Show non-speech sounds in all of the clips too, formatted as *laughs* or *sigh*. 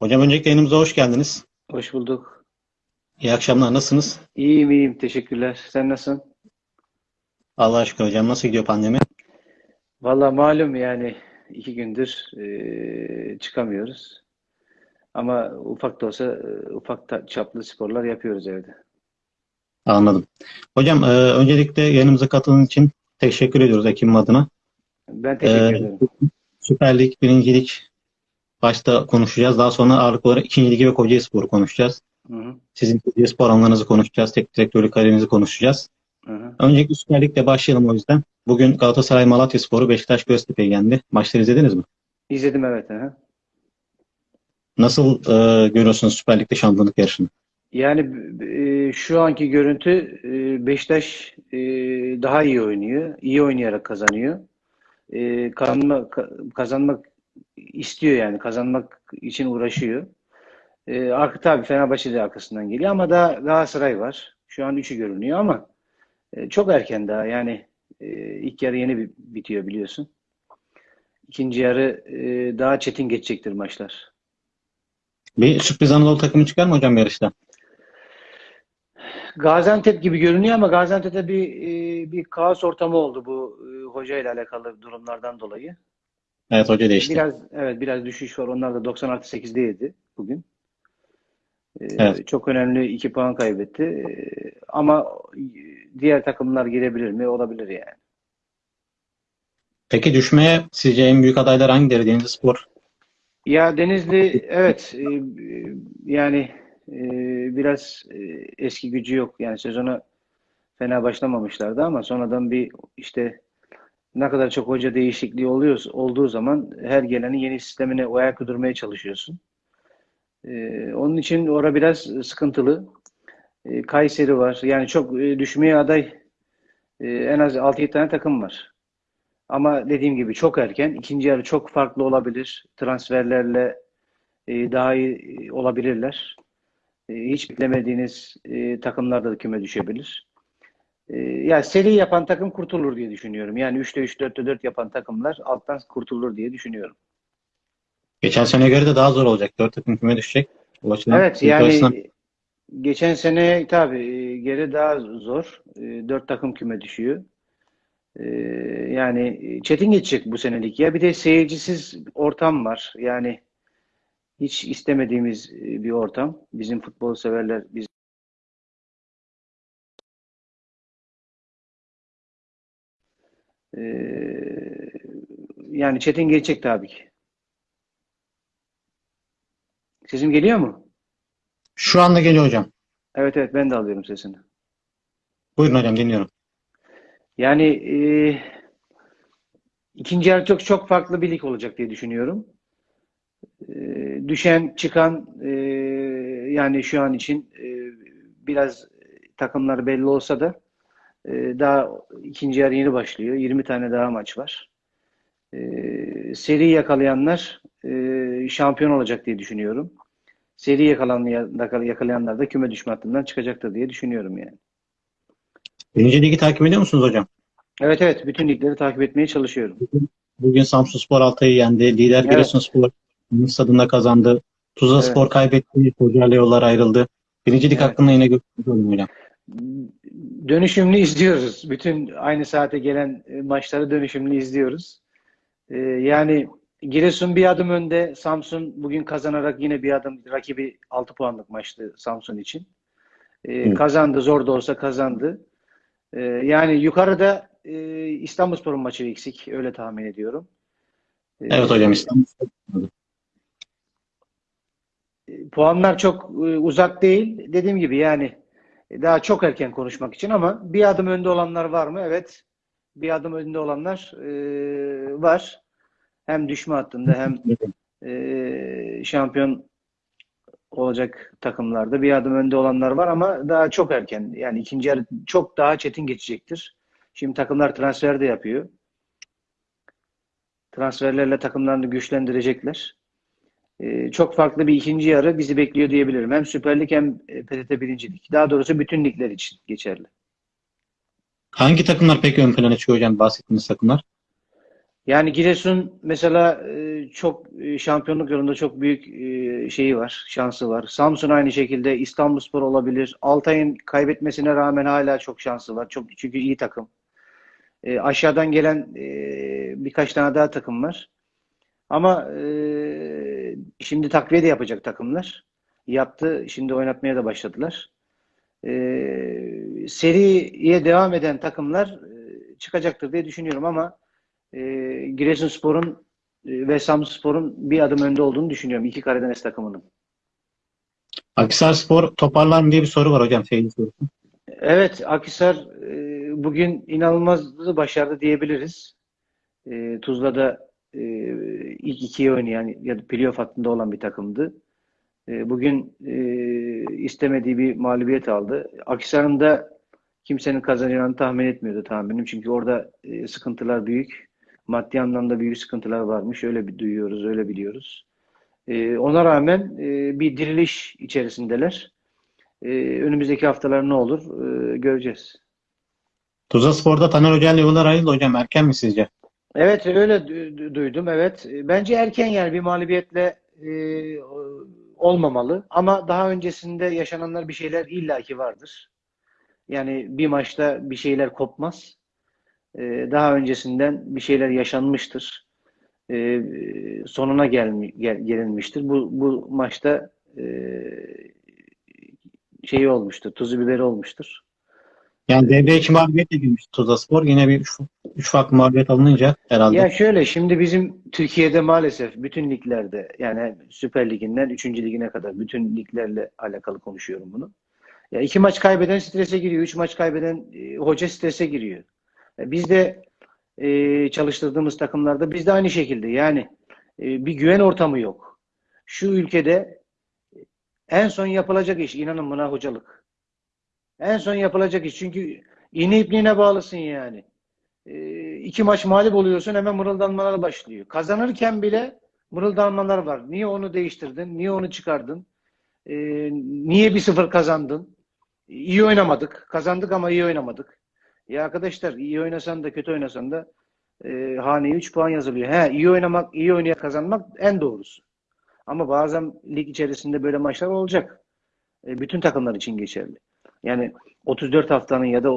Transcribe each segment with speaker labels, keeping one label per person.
Speaker 1: Hocam öncelikle yayınımıza hoş geldiniz.
Speaker 2: Hoş bulduk.
Speaker 1: İyi akşamlar. Nasılsınız?
Speaker 2: İyiyim iyiyim. Teşekkürler. Sen nasılsın?
Speaker 1: Allah'a şükür hocam. Nasıl gidiyor pandemi?
Speaker 2: Valla malum yani iki gündür eee, çıkamıyoruz. Ama ufak da olsa e, ufak ta- çaplı sporlar yapıyoruz evde.
Speaker 1: Anladım. Hocam e, öncelikle yayınımıza katıldığınız için teşekkür ediyoruz ekibim adına.
Speaker 2: Ben teşekkür
Speaker 1: E,
Speaker 2: ederim.
Speaker 1: Süper Lig, Birinci Lig başta konuşacağız. Daha sonra ağırlıklı olarak İkinci Ligi ve Kocaelispor'u konuşacağız.
Speaker 2: Hı hı,
Speaker 1: Sizin Kocaelispor anlarınızı konuşacağız. Teknik direktörlük kariyerinizi konuşacağız.
Speaker 2: hı hı.
Speaker 1: Öncelikle Süper Lig'le başlayalım o yüzden. Bugün Galatasaray Malatyaspor'u Beşiktaş Göztepe'ye yendi. Maçları izlediniz mi?
Speaker 2: İzledim evet. Hı.
Speaker 1: Nasıl e, görüyorsunuz Süper Lig'de şampiyonluk yarışını?
Speaker 2: Yani e, şu anki görüntü e, Beşiktaş e, daha iyi oynuyor. İyi oynayarak kazanıyor. E, kazanma, ka- kazanmak istiyor yani. Kazanmak için uğraşıyor. E, arka tabii Fenerbahçe de arkasından geliyor ama daha Galatasaray var. Şu an üçü görünüyor ama e, çok erken daha. Yani e, ilk yarı yeni bi- bitiyor biliyorsun. İkinci yarı e, daha çetin geçecektir maçlar.
Speaker 1: Bir sürpriz Anadolu takımı çıkar mı hocam yarışta?
Speaker 2: Gaziantep gibi görünüyor ama Gaziantep'te bir e, bir kaos ortamı oldu bu e, hoca ile alakalı durumlardan dolayı.
Speaker 1: Evet hoca değişti.
Speaker 2: Biraz evet biraz düşüş var. Onlar da 90 artı 8'deydi bugün. E,
Speaker 1: Evet.
Speaker 2: Çok önemli 2 puan kaybetti. E, ama diğer takımlar girebilir mi? Olabilir yani.
Speaker 1: Peki düşmeye sizce en büyük adaylar hangileri? Denizlispor.
Speaker 2: Ya Denizli evet e, yani e, biraz e, eski gücü yok. Yani sezona fena başlamamışlardı ama sonradan bir işte ne kadar çok hoca değişikliği oluyor olduğu zaman her gelenin yeni sistemine ayak uydurmaya çalışıyorsun. E, onun için orada biraz sıkıntılı. E, Kayseri var. Yani çok e, düşmeye aday e, en az 6-7 tane takım var. Ama dediğim gibi çok erken. İkinci yarı çok farklı olabilir. Transferlerle e, daha iyi e, olabilirler. E, hiç beklemediğiniz e, takımlar da küme düşebilir. E, ya seri yapan takım kurtulur diye düşünüyorum. Yani 3'te 3, 4'te 4 yapan takımlar alttan kurtulur diye düşünüyorum.
Speaker 1: Geçen sene göre de daha zor olacak. Dört takım küme düşecek. O açıdan
Speaker 2: Evet
Speaker 1: ilk arasından-
Speaker 2: yani geçen sene tabii e, geri daha zor. E, Dört takım küme düşüyor. E, Yani çetin geçecek bu senelik ya. Bir de seyircisiz ortam var. Yani hiç istemediğimiz e, bir ortam. Bizim futbol severler biz e, yani çetin geçecek tabii ki. Sesim geliyor mu?
Speaker 1: Şu anda geliyor hocam.
Speaker 2: Evet evet ben de alıyorum sesini.
Speaker 1: Buyurun hocam dinliyorum.
Speaker 2: Yani e, ikinci yarı çok çok farklı bir lig olacak diye düşünüyorum. E, düşen çıkan e, yani şu an için e, biraz takımlar belli olsa da daha ikinci yarı yeni başlıyor. 20 tane daha maç var. E, seri yakalayanlar e, şampiyon olacak diye düşünüyorum. Seri yakalayan, yakalayanlar da küme düşme hattından çıkacaktır diye düşünüyorum yani.
Speaker 1: Birinci ligi takip ediyor musunuz hocam?
Speaker 2: Evet evet bütün ligleri takip etmeye çalışıyorum.
Speaker 1: Bugün Samsunspor Altay'ı yendi. Lider
Speaker 2: Evet.
Speaker 1: Giresunspor Yunus stadında kazandı. Tuzlaspor
Speaker 2: Evet.
Speaker 1: kaybetti. Kocaeli yollar ayrıldı. Birinci lig
Speaker 2: Evet.
Speaker 1: hakkında yine görüşürüz hocam.
Speaker 2: Dönüşümlü izliyoruz. Bütün aynı saate gelen e, maçları dönüşümlü izliyoruz. Ee, yani Giresun bir adım önde. Samsun bugün kazanarak yine bir adım rakibi 6 puanlık maçtı Samsun için. Ee, kazandı. Zor da olsa kazandı. Ee, yani yukarıda e, İstanbulspor'un maçı eksik. Öyle tahmin ediyorum. Ee,
Speaker 1: Evet hocam İstanbul.
Speaker 2: Puanlar çok e, uzak değil. Dediğim gibi yani e, daha çok erken konuşmak için ama bir adım önde olanlar var mı? Evet. Bir adım önde olanlar e, var. Hem düşme hattında hem e, şampiyon olacak takımlarda bir adım önde olanlar var ama daha çok erken. Yani ikinci yarı çok daha çetin geçecektir. Şimdi takımlar transfer de yapıyor. Transferlerle takımlarını güçlendirecekler. Ee, çok farklı bir ikinci yarı bizi bekliyor diyebilirim. Hem Süper Lig hem e, PTT birincilik. Daha doğrusu bütün ligler için geçerli.
Speaker 1: Hangi takımlar peki ön plana çıkıyor hocam bahsettiğiniz takımlar?
Speaker 2: Yani Giresun mesela e, çok e, şampiyonluk yolunda çok büyük şeyi var, şansı var. Samsun aynı şekilde, İstanbulspor olabilir. Altay'ın kaybetmesine rağmen hala çok şansı var. Çok çünkü iyi takım. E, aşağıdan gelen e, birkaç tane daha takım var. Ama e, şimdi takviye de yapacak takımlar. Yaptı, şimdi oynatmaya da başladılar. E, seriye devam eden takımlar e, çıkacaktır diye düşünüyorum ama e, Giresunspor'un e, ve Samsunspor'un bir adım önde olduğunu düşünüyorum. İki Karadeniz takımının.
Speaker 1: Akhisarspor toparlar mı diye bir soru var hocam seyirci sorusu.
Speaker 2: Evet, Akhisar e, bugün inanılmaz başardı diyebiliriz. E, Tuzla'da e, ilk ikiye oynayan ya da playoff hattında olan bir takımdı. E, bugün e, istemediği bir mağlubiyet aldı. Akhisar'ın da kimsenin kazanacağını tahmin etmiyordu tahminim. Çünkü orada e, sıkıntılar büyük. Maddi anlamda büyük sıkıntılar varmış. Öyle bir duyuyoruz, öyle biliyoruz. E, ona rağmen e, bir diriliş içerisindeler. E, önümüzdeki haftalar ne olur e, göreceğiz.
Speaker 1: Tuzla Spor'da Taner Hoca ile yollar ayrıldı hocam. Erken mi sizce?
Speaker 2: Evet öyle du- duydum evet. Bence erken yani bir mağlubiyetle e, olmamalı. Ama daha öncesinde yaşananlar bir şeyler illaki vardır. Yani bir maçta bir şeyler kopmaz. E, daha öncesinden bir şeyler yaşanmıştır. E, sonuna gelmi, gel, gelinmiştir. Bu, bu maçta e, şeyi olmuştur, tuzu biberi olmuştur.
Speaker 1: Yani devreye iki mağlubiyetle girmişti Tuzla Spor. Yine bir üç, üç farklı mağlubiyet alınınca herhalde.
Speaker 2: Ya şöyle şimdi bizim Türkiye'de maalesef bütün liglerde yani Süper Liginden 3. ligine kadar bütün liglerle alakalı konuşuyorum bunu. Ya iki maç kaybeden strese giriyor, üç maç kaybeden e, hoca strese giriyor. E, biz de e, çalıştırdığımız takımlarda biz de aynı şekilde yani e, bir güven ortamı yok. Şu ülkede en son yapılacak iş inanın buna hocalık. En son yapılacak iş çünkü iğne ipliğine bağlısın yani. E, iki maç mağlup oluyorsun hemen mırıldanmalar başlıyor. Kazanırken bile mırıldanmalar var. Niye onu değiştirdin? Niye onu çıkardın? E, niye bir sıfır kazandın? İyi oynamadık. Kazandık ama iyi oynamadık. Ya arkadaşlar iyi oynasan da kötü oynasan da e, haneye 3 puan yazılıyor. He iyi oynamak, iyi oynayarak kazanmak en doğrusu. Ama bazen lig içerisinde böyle maçlar olacak. E, bütün takımlar için geçerli. Yani 34 haftanın ya da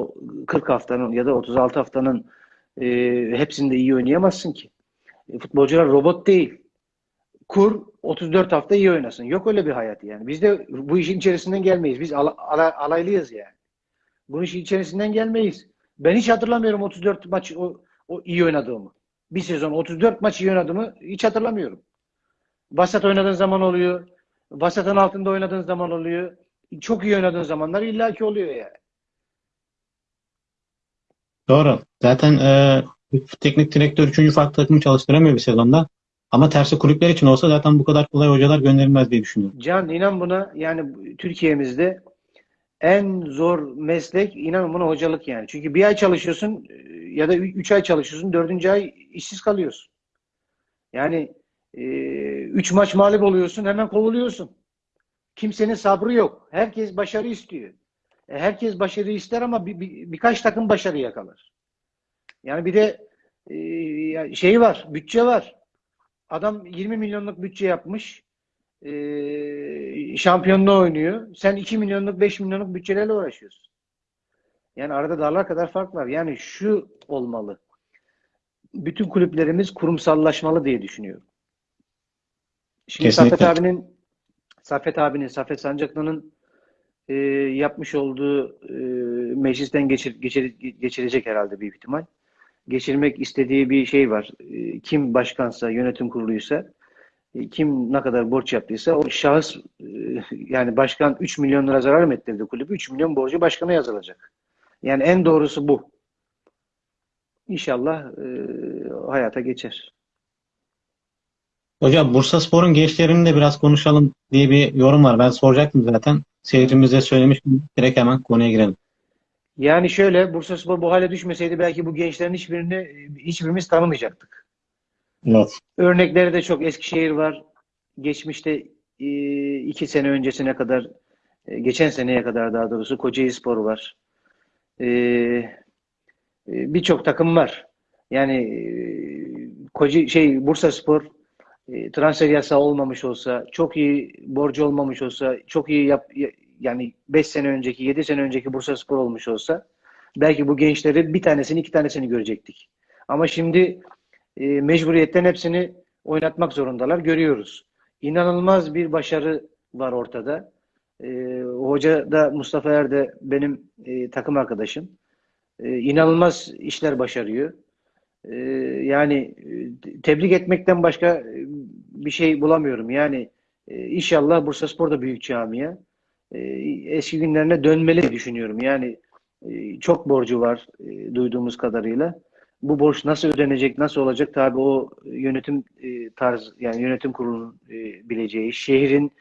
Speaker 2: 40 haftanın ya da 36 haftanın e, hepsinde iyi oynayamazsın ki. E, futbolcular robot değil. Kur 34 hafta iyi oynasın. Yok öyle bir hayat yani. Biz de bu işin içerisinden gelmeyiz. Biz ala, ala, alaylıyız yani. Bu işin içerisinden gelmeyiz. Ben hiç hatırlamıyorum 34 maç o, o iyi oynadığımı. Bir sezon 34 maç iyi oynadığımı hiç hatırlamıyorum. Vasat oynadığın zaman oluyor. Vasatın altında oynadığın zaman oluyor. Çok iyi oynadığın zamanlar illaki oluyor yani.
Speaker 1: Doğru. Zaten e, teknik direktör üçüncü farklı takımı çalıştıramıyor bir sezonda. Ama tersi kulüpler için olsa zaten bu kadar kolay hocalar gönderilmez diye düşünüyorum.
Speaker 2: Can inan buna yani Türkiye'mizde en zor meslek inan buna hocalık yani. Çünkü bir ay çalışıyorsun ya da üç ay çalışıyorsun, dördüncü ay işsiz kalıyorsun. Yani e, üç maç mağlup oluyorsun, hemen kovuluyorsun. Kimsenin sabrı yok. Herkes başarı istiyor. E, herkes başarı ister ama bir, bir, birkaç takım başarı yakalar. Yani bir de e, şey var, bütçe var. Adam 20 milyonluk bütçe yapmış. E, şampiyonluğu oynuyor. Sen 2 milyonluk, 5 milyonluk bütçelerle uğraşıyorsun. Yani arada dağlar kadar fark var. Yani şu olmalı. Bütün kulüplerimiz kurumsallaşmalı diye düşünüyorum. Şimdi
Speaker 1: Kesinlikle.
Speaker 2: Saffet abinin Saffet abinin, Saffet Sancaklı'nın e, yapmış olduğu e, meclisten geçir, geçir, geçirecek herhalde büyük ihtimal. Geçirmek istediği bir şey var. E, kim başkansa, yönetim kuruluysa, e, kim ne kadar borç yaptıysa o şahıs e, yani başkan 3 milyon lira zarar mı ettirdi kulübü? 3 milyon borcu başkana yazılacak. Yani en doğrusu bu. İnşallah e, hayata geçer.
Speaker 1: Hocam Bursaspor'un gençlerini de biraz konuşalım diye bir yorum var. Ben soracaktım zaten. Seyircimize söylemiştim. Direkt hemen konuya girelim.
Speaker 2: Yani şöyle Bursaspor bu hale düşmeseydi belki bu gençlerin hiçbirini hiçbirimiz tanımayacaktık.
Speaker 1: Evet.
Speaker 2: Örnekleri de çok. Eskişehir var. Geçmişte e, iki sene öncesine kadar e, geçen seneye kadar daha doğrusu Kocaeli Spor var. E, Birçok takım var. Yani Koca şey Bursaspor e, transfer yasağı olmamış olsa, çok iyi borcu olmamış olsa, çok iyi yap, ya- yani 5 sene önceki, 7 sene önceki Bursaspor olmuş olsa belki bu gençleri bir tanesini, iki tanesini görecektik. Ama şimdi e, mecburiyetten hepsini oynatmak zorundalar. Görüyoruz. İnanılmaz bir başarı var ortada. E, hoca da Mustafa Er de benim e, takım arkadaşım. E, inanılmaz işler başarıyor. E, yani e, tebrik etmekten başka e, bir şey bulamıyorum. Yani e, inşallah Bursaspor da büyük camia. E, eski günlerine dönmeli düşünüyorum. Yani çok borcu var duyduğumuz kadarıyla. Bu borç nasıl ödenecek, nasıl olacak tabii o yönetim tarz yani yönetim kurulunun bileceği, şehrin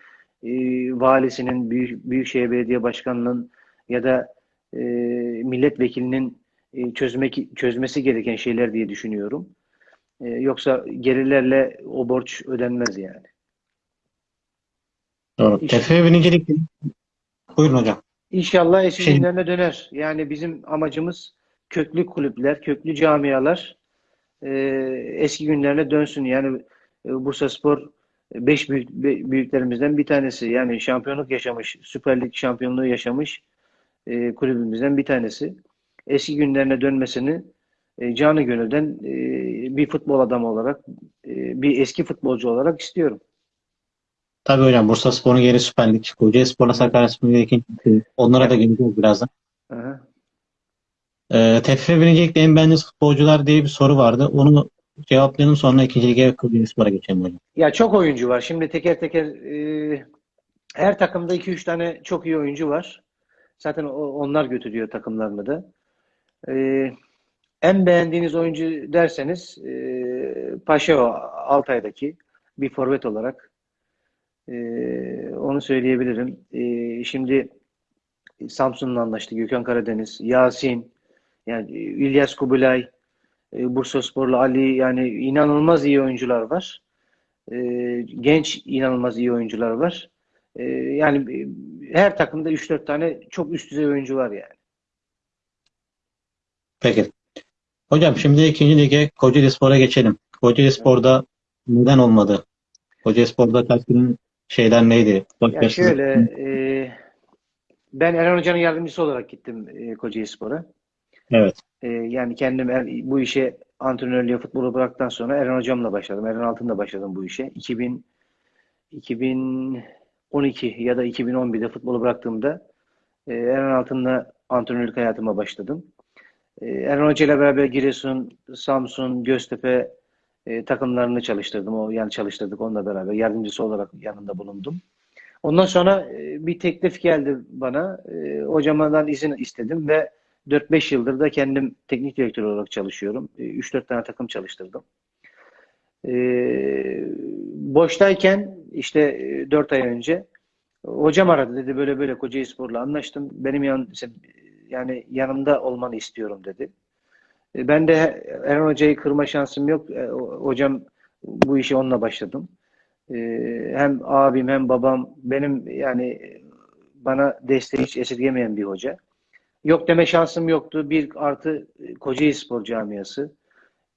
Speaker 2: valisinin, büyük, Büyükşehir Belediye Başkanı'nın ya da e, milletvekilinin e, çözmek çözmesi gereken şeyler diye düşünüyorum. E, yoksa gerilerle o borç ödenmez yani.
Speaker 1: Doğru.
Speaker 2: İş-
Speaker 1: TFF birincilik. Buyurun hocam.
Speaker 2: İnşallah eski
Speaker 1: Şey-
Speaker 2: günlerine döner. Yani bizim amacımız köklü kulüpler, köklü camialar e, eski günlerine dönsün. Yani e, Bursaspor beş büyük, büyüklerimizden bir tanesi. Yani şampiyonluk yaşamış, Süper Lig şampiyonluğu yaşamış e, kulübümüzden bir tanesi. Eski günlerine dönmesini e, canı gönülden e, bir futbol adamı olarak, e, bir eski futbolcu olarak istiyorum.
Speaker 1: Tabii hocam Bursaspor'un yeri Süper Lig. Kocaelispor'la Sakaryaspor'un yeri ikinci. Onlara da geleceğiz birazdan.
Speaker 2: Aha.
Speaker 1: Ee, TFF birincilikte en beğendiğiniz futbolcular diye bir soru vardı. Onu cevaplayalım sonra ikinci lige ve Kocaelispor'a geçelim hocam.
Speaker 2: Ya çok oyuncu var. Şimdi teker teker e, her takımda 2-3 tane çok iyi oyuncu var. Zaten onlar götürüyor takımlarını da. E, en beğendiğiniz oyuncu derseniz e, Paşao Altay'daki bir forvet olarak e, onu söyleyebilirim. E, şimdi Samsun'la anlaştı. Gökhan Karadeniz, Yasin, yani İlyas Kubilay, e, Bursasporlu Ali yani inanılmaz iyi oyuncular var. E, genç inanılmaz iyi oyuncular var. E, yani e, her takımda 3-4 tane çok üst düzey oyuncu var yani.
Speaker 1: Peki. Hocam şimdi ikinci lige Kocaelispor'a geçelim. Kocaelispor'da neden olmadı? Kocaelispor'da Kayseri'nin şeyler neydi? Bak
Speaker 2: Ya şöyle e, ben Eren Hoca'nın yardımcısı olarak gittim e, Kocaelispor'a.
Speaker 1: Evet.
Speaker 2: E, yani kendim er- bu işe antrenörlüğe futbolu bıraktıktan sonra Eren Hocam'la başladım. Eren Altın'la başladım bu işe. 2000 2012 ya da 2011'de futbolu bıraktığımda e, Eren Altın'la antrenörlük hayatıma başladım. E, Eren Hoca ile beraber Giresun, Samsun, Göztepe e, takımlarını çalıştırdım. O yani çalıştırdık onunla beraber. Yardımcısı olarak yanında bulundum. Ondan sonra e, bir teklif geldi bana. E, hocamdan izin istedim ve 4-5 yıldır da kendim teknik direktör olarak çalışıyorum. E, 3-4 tane takım çalıştırdım. E, boştayken işte e, 4 ay önce hocam aradı dedi böyle böyle Kocaelispor'la anlaştım. Benim yan, yani yanımda olmanı istiyorum dedi. E, Ben de Eren Hoca'yı kırma şansım yok. E, Hocam bu işe onunla başladım. E, Hem abim hem babam benim yani bana desteği hiç esirgemeyen bir hoca. Yok deme şansım yoktu. Bir artı Kocaelispor camiası.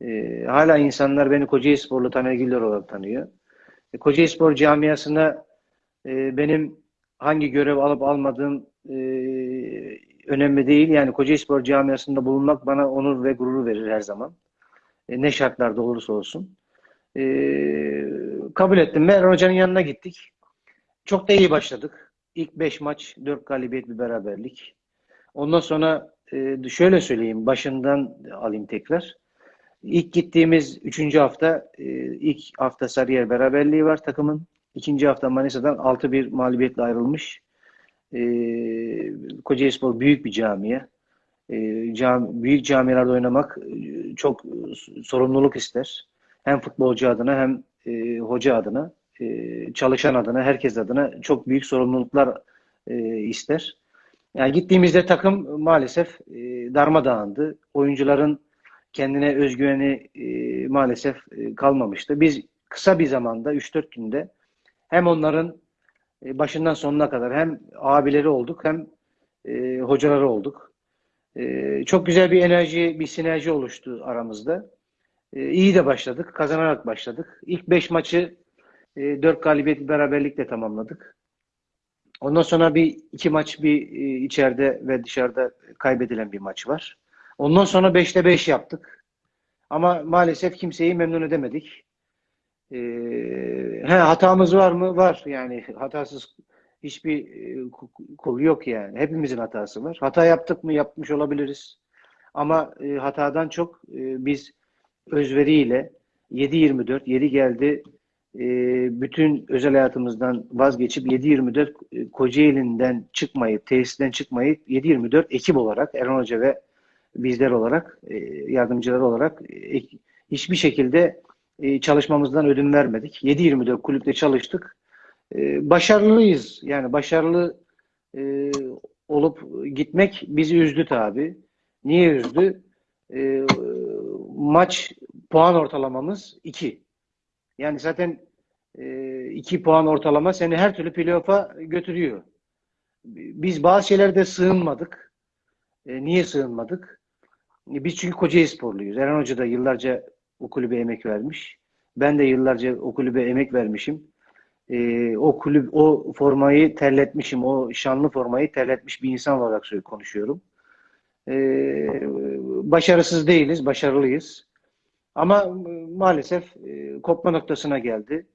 Speaker 2: E, hala insanlar beni Kocaelisporlu Taner Güller olarak tanıyor. E, Kocaelispor camiasına benim hangi görev alıp almadığım önemli değil. Yani Kocaelispor camiasında bulunmak bana onur ve gurur verir her zaman. E, ne şartlarda olursa olsun. E, kabul ettim. Eren Hoca'nın yanına gittik. Çok da iyi başladık. İlk 5 maç 4 galibiyet bir beraberlik. Ondan sonra e, şöyle söyleyeyim. Başından alayım tekrar. İlk gittiğimiz 3. hafta e, ilk hafta Sarıyer beraberliği var takımın. İkinci hafta Manisa'dan 6-1 mağlubiyetle ayrılmış. E, Kocaelispor büyük bir camia. E, cam, büyük camialarda oynamak e, çok sorumluluk ister. Hem futbolcu adına hem e, hoca adına, e, çalışan adına, herkes adına çok büyük sorumluluklar e, ister. Yani gittiğimizde takım maalesef e, darmadağındı. Oyuncuların kendine özgüveni e, maalesef e, kalmamıştı. Biz kısa bir zamanda 3-4 günde hem onların e, başından sonuna kadar hem abileri olduk hem e, hocaları olduk. E, çok güzel bir enerji, bir sinerji oluştu aramızda. E, iyi de başladık. Kazanarak başladık. İlk 5 maçı e, 4 galibiyet beraberlikle tamamladık. Ondan sonra bir iki maç bir e, içeride ve dışarıda kaybedilen bir maç var. Ondan sonra 5'te 5 yaptık. Ama maalesef kimseyi memnun edemedik. E, he, hatamız var mı? Var. Yani hatasız hiçbir e, kul yok yani. Hepimizin hatası var. Hata yaptık mı? Yapmış olabiliriz. Ama e, hatadan çok e, biz özveriyle 7-24, yeri geldi e, bütün özel hayatımızdan vazgeçip 7-24 e, Kocaeli'nden çıkmayıp, tesisten çıkmayıp 7-24 ekip olarak Erhan Hoca ve bizler olarak, e, yardımcılar olarak e, hiçbir şekilde e, çalışmamızdan ödün vermedik. 7-24 kulüpte çalıştık. E, başarılıyız. Yani başarılı e, olup gitmek bizi üzdü tabi. Niye üzdü? E, maç puan ortalamamız 2. Yani zaten 2 puan ortalama seni her türlü playoff'a götürüyor. Biz bazı şeylerde sığınmadık. E, niye sığınmadık? E, biz çünkü Kocaeli sporluyuz. Eren Hoca da yıllarca o kulübe emek vermiş. Ben de yıllarca o kulübe emek vermişim. E, o kulüp, o formayı terletmişim. O şanlı formayı terletmiş bir insan olarak konuşuyorum. E, başarısız değiliz, başarılıyız. Ama maalesef e, kopma noktasına geldi.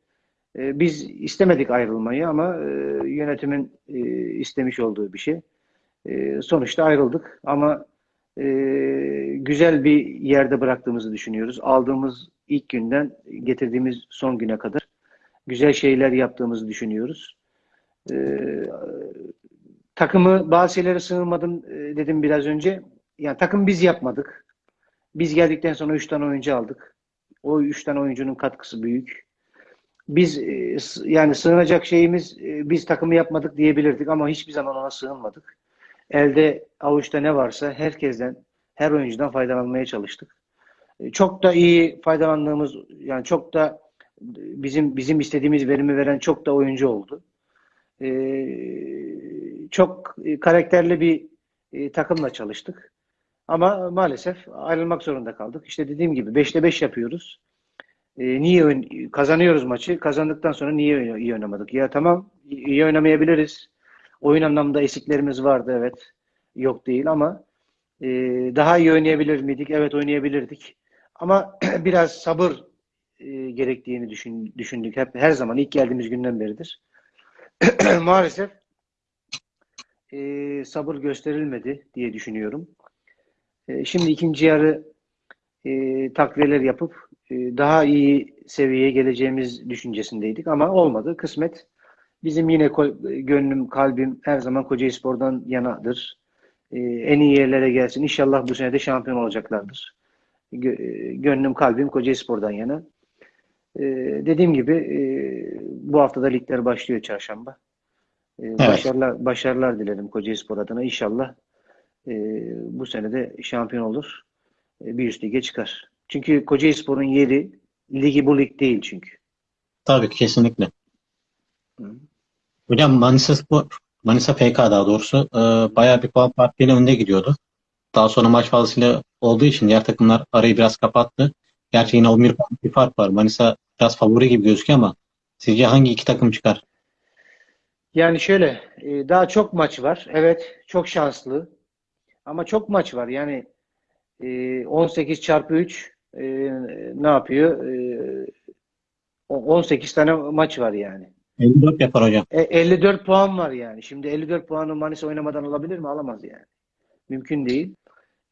Speaker 2: E, biz istemedik ayrılmayı ama e, yönetimin e, istemiş olduğu bir şey. E, sonuçta ayrıldık ama e, güzel bir yerde bıraktığımızı düşünüyoruz. Aldığımız ilk günden getirdiğimiz son güne kadar güzel şeyler yaptığımızı düşünüyoruz. E, takımı bazı şeylere sığınmadım e, dedim biraz önce. Yani takım biz yapmadık. Biz geldikten sonra 3 tane oyuncu aldık. O 3 tane oyuncunun katkısı büyük. Biz e, yani sığınacak şeyimiz e, biz takımı yapmadık diyebilirdik ama hiçbir zaman ona sığınmadık. Elde avuçta ne varsa herkesten, her oyuncudan faydalanmaya çalıştık. E, çok da iyi faydalandığımız yani çok da bizim bizim istediğimiz verimi veren çok da oyuncu oldu. Çok karakterli bir takımla çalıştık. Ama maalesef ayrılmak zorunda kaldık. İşte dediğim gibi 5'te 5 yapıyoruz. E, niye kazanıyoruz maçı? Kazandıktan sonra niye iyi oynamadık? Ya tamam iyi oynamayabiliriz. Oyun anlamında eksiklerimiz vardı evet. Yok değil ama e, daha iyi oynayabilir miydik? Evet oynayabilirdik. Ama *clears throat* biraz sabır e, gerektiğini düşün, düşündük. Hep her zaman ilk geldiğimiz günden beridir. *clears throat* Maalesef e, sabır gösterilmedi diye düşünüyorum. E, şimdi ikinci yarı e, takviyeler yapıp e, daha iyi seviyeye geleceğimiz düşüncesindeydik ama olmadı. Kısmet bizim yine gönlüm, kalbim her zaman Kocaeli Spor'dan yanadır. E, en iyi yerlere gelsin. İnşallah bu sene de şampiyon olacaklardır. Gö e, gönlüm, kalbim Kocaeli Spor'dan yana. E, dediğim gibi e, bu haftada ligler başlıyor çarşamba. E, evet. Başarılar, başarılar dilerim Kocaeli Spor adına. İnşallah e, bu sene de şampiyon olur. E, bir üst lige çıkar. Çünkü Kocaeli Spor'un yeri ligi bu lig değil çünkü.
Speaker 1: Tabii kesinlikle. Hı. Hocam Manisa Spor, Manisa FK daha doğrusu e, bayağı bir puan farkıyla önde gidiyordu. Daha sonra maç fazlasıyla olduğu için diğer takımlar arayı biraz kapattı. Gerçi yine 11 puan bir fark var. Manisa biraz favori gibi gözüküyor ama sizce hangi iki takım çıkar?
Speaker 2: Yani şöyle, e, daha çok maç var. Evet, çok şanslı. Ama çok maç var. Yani 18 e, çarpı 3 e, ne yapıyor? 18 tane maç var yani.
Speaker 1: 54 yapar hocam.
Speaker 2: 54 puan var yani. Şimdi 54 puanı Manisa oynamadan alabilir mi? Alamaz yani. Mümkün değil.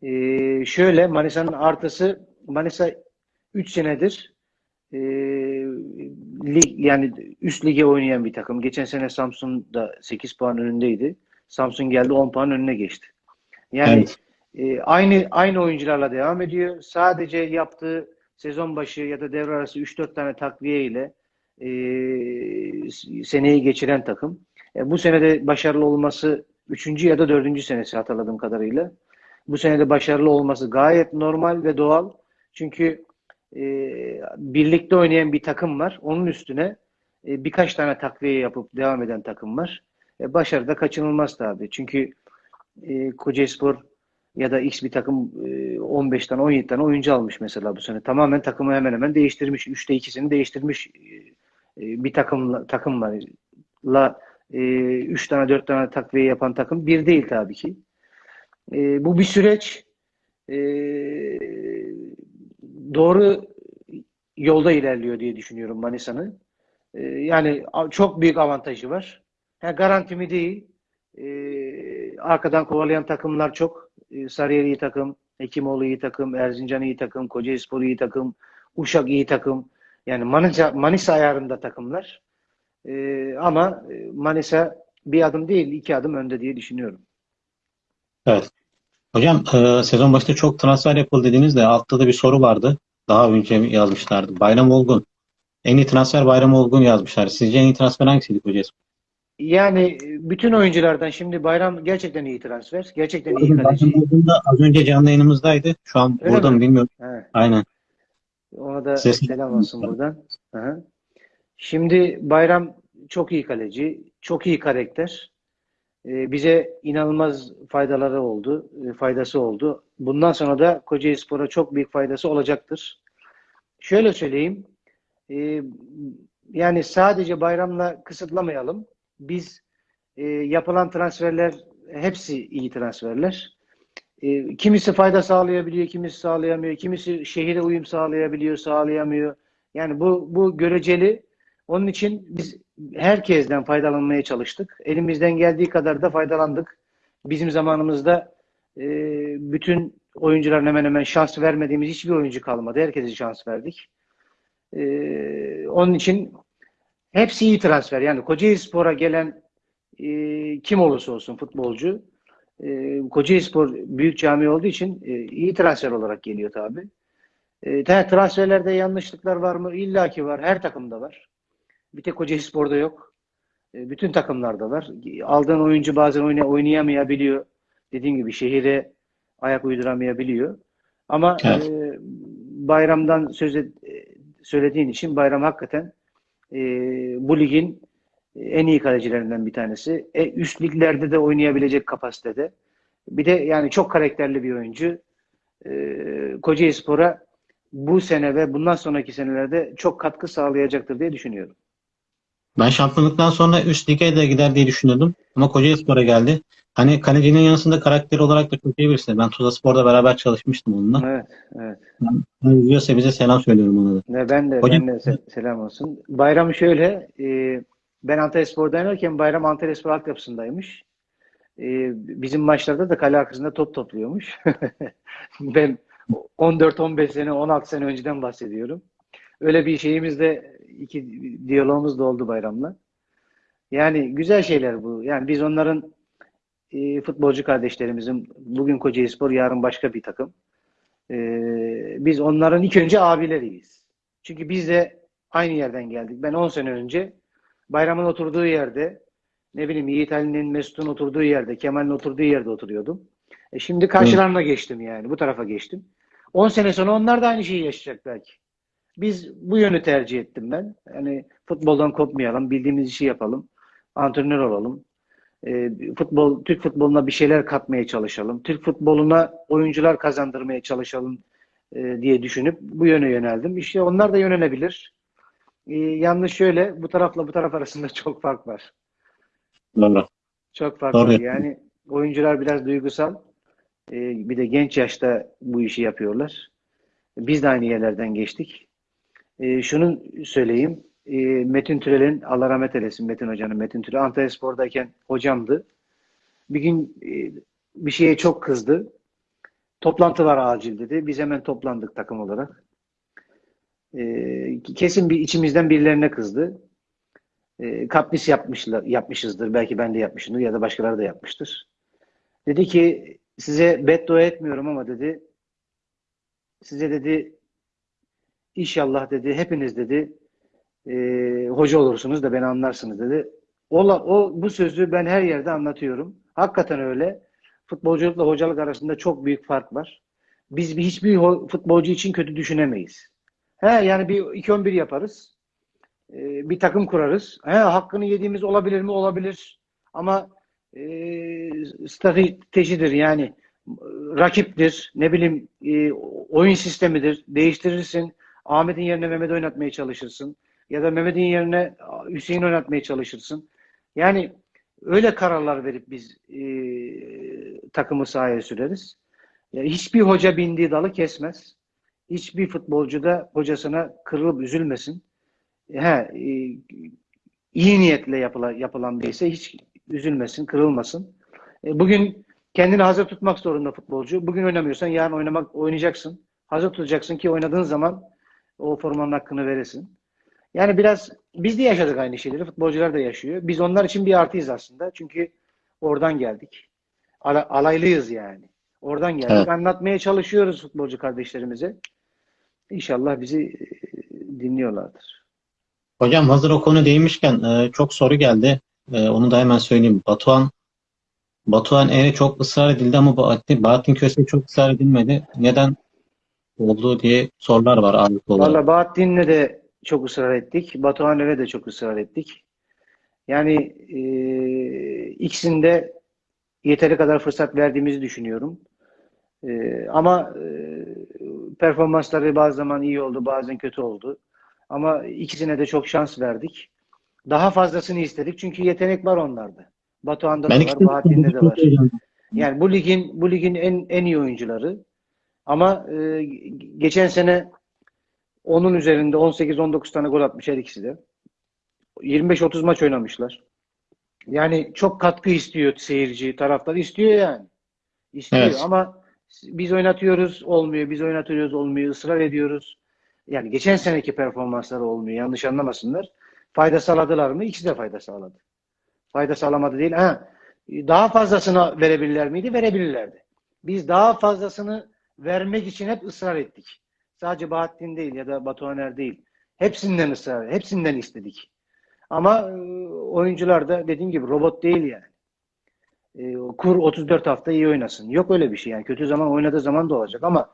Speaker 2: Ee, şöyle Manisa'nın artısı Manisa 3 senedir e, lig yani üst lige oynayan bir takım. Geçen sene Samsun da 8 puan önündeydi. Samsun geldi 10 puan önüne geçti. Yani evet. e, aynı aynı oyuncularla devam ediyor. Sadece yaptığı sezon başı ya da devre arası 3-4 tane takviye ile e, seneyi geçiren takım. E, bu senede başarılı olması 3. ya da 4. senesi hatırladığım kadarıyla. Bu senede başarılı olması gayet normal ve doğal. Çünkü e, birlikte oynayan bir takım var. Onun üstüne e, birkaç tane takviye yapıp devam eden takım var. E, başarı da kaçınılmaz tabii. Çünkü e, Kocaeli Spor ya da X bir takım e, 15 tane 17 tane oyuncu almış mesela bu sene. Tamamen takımı hemen hemen değiştirmiş. 3'te 2'sini değiştirmiş e, bir takımla takımla la 3 tane 4 tane takviye yapan takım bir değil tabii ki. E, bu bir süreç. E, doğru yolda ilerliyor diye düşünüyorum Manisa'nın. E, yani çok büyük avantajı var. Ha, garanti mi değil. E, arkadan kovalayan takımlar çok. E, Sarıyer iyi takım, Hekimoğlu iyi takım, Erzincan iyi takım, Kocaelispor iyi takım, Uşak iyi takım. Yani Manisa, Manisa ayarında takımlar. E, ama e, Manisa bir adım değil, iki adım önde diye düşünüyorum.
Speaker 1: Evet. Hocam e, sezon başında çok transfer yapıldı dediğinizde altta da bir soru vardı. Daha önce yazmışlardı. Bayram Olgun. En iyi transfer Bayram Olgun yazmışlar. Sizce en iyi transfer hangisiydi Kocaeli?
Speaker 2: Yani bütün oyunculardan şimdi Bayram gerçekten iyi transfer. Gerçekten iyi
Speaker 1: Bayram
Speaker 2: kaleci.
Speaker 1: Az önce canlı yayınımızdaydı. Şu an
Speaker 2: Öyle
Speaker 1: burada
Speaker 2: mi?
Speaker 1: mı bilmiyorum.
Speaker 2: He.
Speaker 1: Aynen.
Speaker 2: Ona da
Speaker 1: Ses-
Speaker 2: selam olsun buradan. Aha. Şimdi Bayram çok iyi kaleci, çok iyi karakter. Ee, bize inanılmaz faydaları oldu, e, faydası oldu. Bundan sonra da Kocaelispor'a çok büyük faydası olacaktır. Şöyle söyleyeyim, e, yani sadece Bayram'la kısıtlamayalım. Biz e, yapılan transferler hepsi iyi transferler. E, kimisi fayda sağlayabiliyor, kimisi sağlayamıyor, kimisi şehire uyum sağlayabiliyor, sağlayamıyor. Yani bu bu göreceli. Onun için biz herkesten faydalanmaya çalıştık. Elimizden geldiği kadar da faydalandık. Bizim zamanımızda e, bütün oyuncuların hemen hemen şans vermediğimiz hiçbir oyuncu kalmadı. Herkese şans verdik. E, onun için hepsi iyi transfer. Yani Kocaelispor'a gelen e, kim olursa olsun futbolcu e, Kocaelispor büyük cami olduğu için e, iyi transfer olarak geliyor tabi. E, ta- transferlerde yanlışlıklar var mı? İlla ki var. Her takımda var. Bir tek Kocaelispor'da yok. E, bütün takımlarda var. Aldığın oyuncu bazen oyna, oynayamayabiliyor. Dediğim gibi şehire ayak uyduramayabiliyor. Ama
Speaker 1: Evet.
Speaker 2: e, Bayram'dan söz et- e, söylediğin için Bayram hakikaten e, bu ligin en iyi kalecilerinden bir tanesi. E, üst liglerde de oynayabilecek kapasitede. Bir de yani çok karakterli bir oyuncu. E, Kocaelispor'a bu sene ve bundan sonraki senelerde çok katkı sağlayacaktır diye düşünüyorum.
Speaker 1: Ben şampiyonluktan sonra üst lige de gider diye düşünüyordum. Ama Kocaelispor'a geldi. Hani kalecinin yanısında karakter olarak da çok iyi birisi. Ben Tuzlaspor'da beraber çalışmıştım onunla.
Speaker 2: Evet, evet.
Speaker 1: Yani izliyorsa bize selam söylüyorum ona da.
Speaker 2: Ve ben de,
Speaker 1: Hocam-
Speaker 2: ben de se- selam olsun. Bayram şöyle, e, ben Antalyaspor'da oynarken Bayram Antalyaspor altyapısındaymış. E, bizim maçlarda da kale arkasında top topluyormuş. *laughs* Ben 14-15 sene, 16 sene önceden bahsediyorum. Öyle bir şeyimiz de, iki diyalogumuz da oldu Bayram'la. Yani güzel şeyler bu. Yani biz onların e, futbolcu kardeşlerimizin, bugün Kocaelispor, yarın başka bir takım. E, biz onların ilk önce abileriyiz. Çünkü biz de aynı yerden geldik. Ben 10 sene önce Bayram'ın oturduğu yerde, ne bileyim Yiğit Ali'nin, Mesut'un oturduğu yerde, Kemal'in oturduğu yerde oturuyordum. E şimdi karşılarına geçtim yani. Bu tarafa geçtim. 10 sene sonra onlar da aynı şeyi yaşayacak belki. Biz bu yönü tercih ettim ben. Yani futboldan kopmayalım, bildiğimiz işi yapalım, antrenör olalım. E, futbol, Türk futboluna bir şeyler katmaya çalışalım. Türk futboluna oyuncular kazandırmaya çalışalım e, diye düşünüp bu yöne yöneldim. İşte onlar da yönelebilir. E, yalnız şöyle, bu tarafla bu taraf arasında *laughs* çok fark var.
Speaker 1: Doğru.
Speaker 2: Çok fark
Speaker 1: Doğru.
Speaker 2: var. Yani oyuncular biraz duygusal. Ee, bir de genç yaşta bu işi yapıyorlar. Biz de aynı yerlerden geçtik. Ee, şunu söyleyeyim. Ee, Metin Türel'in, Allah rahmet eylesin Metin Hoca'nın, Metin Türel Antalyaspor'dayken hocamdı. Bir gün e, bir şeye çok kızdı. Toplantı var acil dedi. Biz hemen toplandık takım olarak. Ee, kesin bir içimizden birilerine kızdı. E, kapris yapmışlar, yapmışızdır. Belki ben de yapmışımdır ya da başkaları da yapmıştır. Dedi ki size beddua etmiyorum ama dedi size dedi inşallah dedi hepiniz dedi e, hoca olursunuz da beni anlarsınız dedi. Ola, o bu sözü ben her yerde anlatıyorum. Hakikaten öyle. Futbolculukla hocalık arasında çok büyük fark var. Biz bir hiçbir futbolcu için kötü düşünemeyiz. He yani bir 2-11 yaparız. Ee, bir takım kurarız. He, hakkını yediğimiz olabilir mi? Olabilir. Ama e, stratejidir yani. rakiptir, ne bileyim e, oyun sistemidir. Değiştirirsin. Ahmet'in yerine Mehmet oynatmaya çalışırsın. Ya da Mehmet'in yerine Hüseyin oynatmaya çalışırsın. Yani öyle kararlar verip biz e, takımı sahaya süreriz. Ya hiçbir hoca bindiği dalı kesmez. Hiçbir futbolcu da hocasına kırılıp üzülmesin. He, e, iyi niyetle yapılan, yapılan bir ise hiç üzülmesin, kırılmasın. E, bugün kendini hazır tutmak zorunda futbolcu. Bugün oynamıyorsan yarın oynamak oynayacaksın. Hazır tutacaksın ki oynadığın zaman o formanın hakkını veresin. Yani biraz biz de yaşadık aynı şeyleri. Futbolcular da yaşıyor. Biz onlar için bir artıyız aslında. Çünkü oradan geldik. Ala- alaylıyız yani. Oradan geldik.
Speaker 1: Evet.
Speaker 2: Anlatmaya çalışıyoruz futbolcu kardeşlerimize. İnşallah bizi e, dinliyorlardır.
Speaker 1: Hocam hazır o konu değmişken e, çok soru geldi. E, onu da hemen söyleyeyim. Batuhan Batuhan Er'e çok ısrar edildi ama Bahattin, Bahattin Köse'ye çok ısrar edilmedi. Neden oldu diye sorular var ağırlıklı olarak.
Speaker 2: Valla Bahattin'le de çok ısrar ettik. Batuhan'la de çok ısrar ettik. Yani e, ikisinde yeteri kadar fırsat verdiğimizi düşünüyorum. E, ama e, performansları bazı zaman iyi oldu, bazen kötü oldu. Ama ikisine de çok şans verdik. Daha fazlasını istedik çünkü yetenek var onlarda. Batuhan'da da
Speaker 1: Ben
Speaker 2: var, Bahattin'de de var. Yani bu ligin bu ligin en en iyi oyuncuları. Ama e, geçen sene onun üzerinde 18-19 tane gol atmış her ikisi de. 25-30 maç oynamışlar. Yani çok katkı istiyor seyirci, taraftar istiyor yani. İstiyor
Speaker 1: Evet.
Speaker 2: ama biz oynatıyoruz olmuyor, biz oynatıyoruz olmuyor, ısrar ediyoruz. Yani geçen seneki performansları olmuyor, yanlış anlamasınlar. Fayda sağladılar mı? İkisi de fayda sağladı. Fayda sağlamadı değil. Ha, daha fazlasını verebilirler miydi? Verebilirlerdi. Biz daha fazlasını vermek için hep ısrar ettik. Sadece Bahattin değil ya da Batuhaner değil. Hepsinden ısrar, hepsinden istedik. Ama e, oyuncular da dediğim gibi robot değil yani. E, kur 34 hafta iyi oynasın. Yok öyle bir şey yani. Kötü zaman oynadığı zaman da olacak ama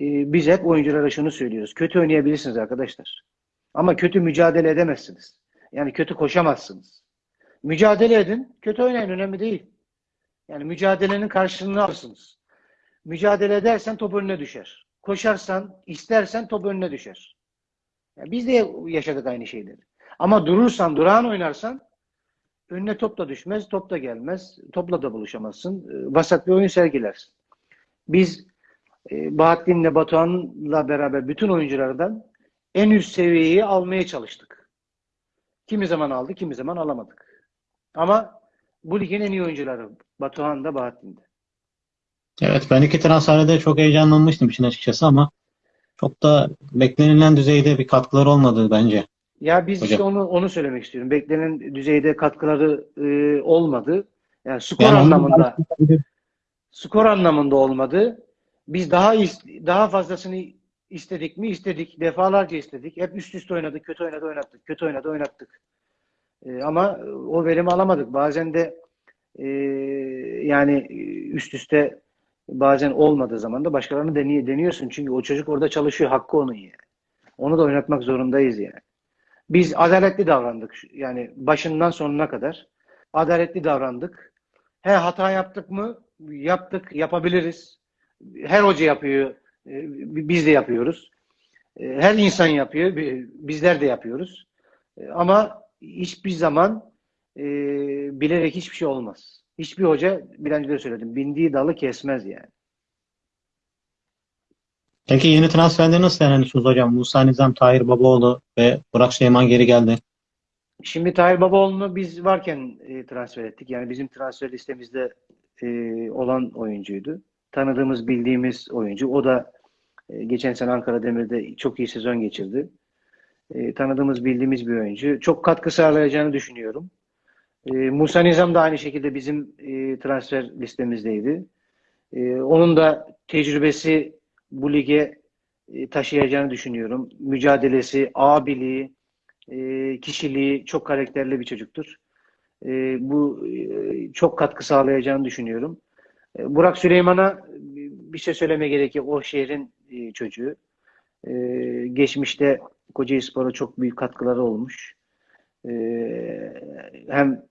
Speaker 2: e, biz hep oyunculara şunu söylüyoruz. Kötü oynayabilirsiniz arkadaşlar. Ama kötü mücadele edemezsiniz. Yani kötü koşamazsınız. Mücadele edin. Kötü oynayın. Önemli değil. Yani mücadelenin karşılığını alırsınız. Mücadele edersen top önüne düşer. Koşarsan, istersen top önüne düşer. Yani biz de yaşadık aynı şeyleri. Ama durursan, durağan oynarsan önüne top da düşmez, top da gelmez. Topla da buluşamazsın. E, Vasat bir oyun sergilersin. Biz e, Bahattin'le Batuhan'la beraber bütün oyunculardan en üst seviyeyi almaya çalıştık. Kimi zaman aldı, kimi zaman alamadık. Ama bu ligin en iyi oyuncuları Batuhan da Bahattin de.
Speaker 1: Evet ben iki transferde de çok heyecanlanmıştım işin açıkçası ama çok da beklenilen düzeyde bir katkıları olmadı bence.
Speaker 2: Ya biz işte
Speaker 1: Hocam.
Speaker 2: onu onu söylemek istiyorum. Beklenen düzeyde katkıları e, olmadı. Yani skor
Speaker 1: Yani
Speaker 2: anlamında skor anlamında olmadı. Biz daha daha fazlasını istedik mi? İstedik. Defalarca istedik. Hep üst üste oynadık. Kötü oynadı oynattık. Kötü oynadı oynattık. E, ama o verimi alamadık. Bazen de e, yani üst üste bazen olmadığı zaman da başkalarını deniyor, deniyorsun. Çünkü o çocuk orada çalışıyor. Hakkı onun yani. Onu da oynatmak zorundayız yani. Biz adaletli davrandık. Yani başından sonuna kadar adaletli davrandık. He hata yaptık mı? Yaptık, yapabiliriz. Her hoca yapıyor. e, Biz de yapıyoruz. E, Her insan yapıyor. bi- Bizler de yapıyoruz. E, Ama hiçbir zaman e, bilerek hiçbir şey olmaz. Hiçbir hoca, bir önce de söyledim, bindiği dalı kesmez yani.
Speaker 1: Peki yeni transferleri nasıl değerlendiriyorsunuz hocam? Musa Nizam, Tahir Babaoğlu ve Burak Süleyman geri geldi.
Speaker 2: Şimdi Tahir Babaoğlu'nu biz varken e, transfer ettik. Yani bizim transfer listemizde e, olan oyuncuydu. Tanıdığımız, bildiğimiz oyuncu. O da e, geçen sene Ankara Demir'de çok iyi sezon geçirdi. E, tanıdığımız, bildiğimiz bir oyuncu. Çok katkı sağlayacağını düşünüyorum. E, Musa Nizam da aynı şekilde bizim e, transfer listemizdeydi. E, onun da tecrübesi bu lige e, taşıyacağını düşünüyorum. Mücadelesi, abiliği, e, kişiliği çok karakterli bir çocuktur. E, bu çok katkı sağlayacağını düşünüyorum. Burak Süleyman'a bir şey söylemeye gerek. O şehrin çocuğu. Geçmişte Kocaelispor'a çok büyük katkıları olmuş. Hem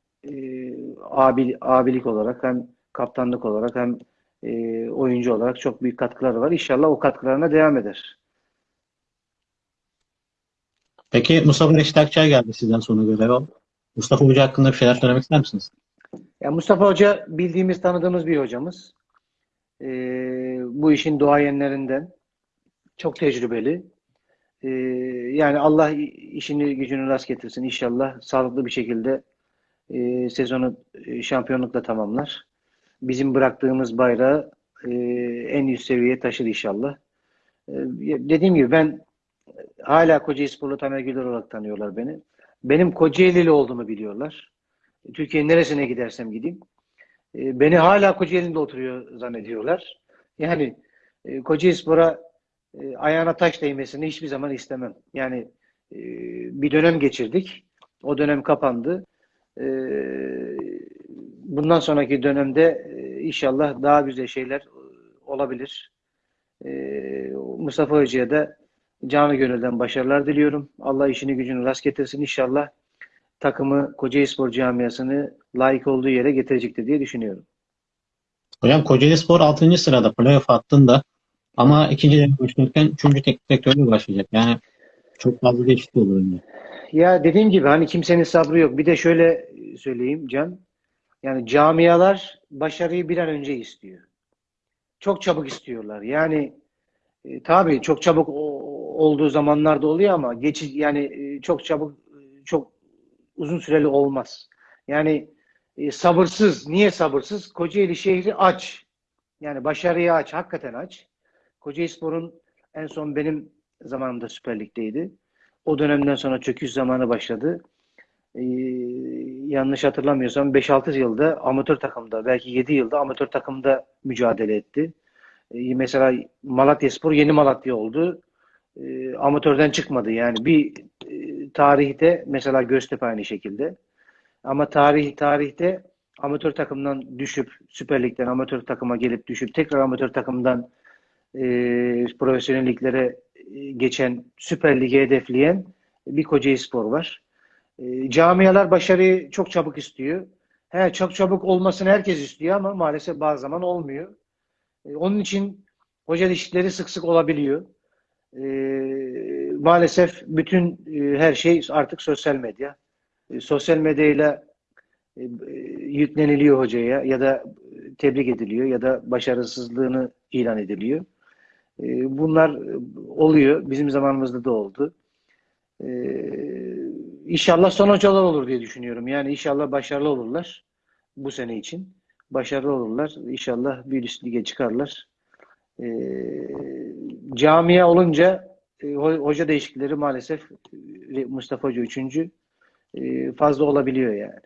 Speaker 2: abi, abilik olarak hem kaptanlık olarak hem e, oyuncu olarak çok büyük katkıları var. İnşallah o katkılarına devam eder.
Speaker 1: Peki Mustafa Reşit Akçay geldi sizden sonra göreve. Mustafa Hoca hakkında bir şeyler söylemek ister misiniz?
Speaker 2: Ya Mustafa Hoca bildiğimiz, tanıdığımız bir hocamız. Ee, bu işin doğayenlerinden. Çok tecrübeli. Ee, yani Allah işini gücünü rast getirsin. İnşallah sağlıklı bir şekilde e, sezonu e, şampiyonlukla tamamlar. Bizim bıraktığımız bayrağı e, en üst seviyeye taşır inşallah. E, dediğim gibi ben hala Kocaeli Sporlu Tamer Güler olarak tanıyorlar beni. Benim Kocaeli'li olduğumu biliyorlar. Türkiye'nin neresine gidersem gideyim. E, beni hala Kocaeli'nde oturuyor zannediyorlar. Yani e, Kocaeli Spor'a e, ayağına taş değmesini hiçbir zaman istemem. Yani e, bir dönem geçirdik. O dönem kapandı. E, bundan sonraki dönemde e, inşallah daha güzel şeyler e, olabilir. E, Mustafa Hoca'ya da canı gönülden başarılar diliyorum. Allah işini gücünü rast getirsin inşallah takımı Kocaeli Spor camiasını layık olduğu yere getirecektir diye düşünüyorum.
Speaker 1: Hocam Kocaeli Spor 6. sırada playoff hattında ama ikinci devre başlarken 3. teknik direktörlüğü başlayacak. Yani çok fazla değişiklik olur.
Speaker 2: Ya dediğim gibi hani kimsenin sabrı yok. Bir de şöyle söyleyeyim Can. Yani camialar başarıyı bir an önce istiyor. Çok çabuk istiyorlar. Yani e, tabii çok çabuk olduğu zamanlarda oluyor ama geçici yani e, çok çabuk e, çok uzun süreli olmaz. Yani e, sabırsız. Niye sabırsız? Kocaeli şehri aç. Yani başarıya aç. Hakikaten aç. Kocaelispor'un en son benim zamanımda Süper Lig'deydi. O dönemden sonra çöküş zamanı başladı. Ee, yanlış hatırlamıyorsam 5-6 yılda amatör takımda, belki 7 yılda amatör takımda mücadele etti. Ee, mesela Malatyaspor yeni Malatya oldu. Ee, amatörden çıkmadı. Yani bir e, tarihte mesela Göztepe aynı şekilde. Ama tarih tarihte amatör takımdan düşüp Süper Lig'den amatör takıma gelip düşüp tekrar amatör takımdan e, profesyonel liglere e, geçen Süper Lig'e hedefleyen bir Kocaeli Spor var. E, camialar başarıyı çok çabuk istiyor. He, çok çabuk olmasını herkes istiyor ama maalesef bazı zaman olmuyor. E, onun için hoca değişiklikleri sık sık olabiliyor. E, maalesef bütün e, her şey artık sosyal medya. E, sosyal medyayla e, yükleniliyor hocaya ya da tebrik ediliyor ya da başarısızlığını ilan ediliyor. E, bunlar oluyor. Bizim zamanımızda da oldu. E, inşallah son hocalar olur diye düşünüyorum. Yani inşallah başarılı olurlar bu sene için. Başarılı olurlar. İnşallah bir üst lige çıkarlar. E, camia olunca e, ho- hoca değişiklikleri maalesef e, Mustafa Hoca üçüncü e, fazla olabiliyor yani.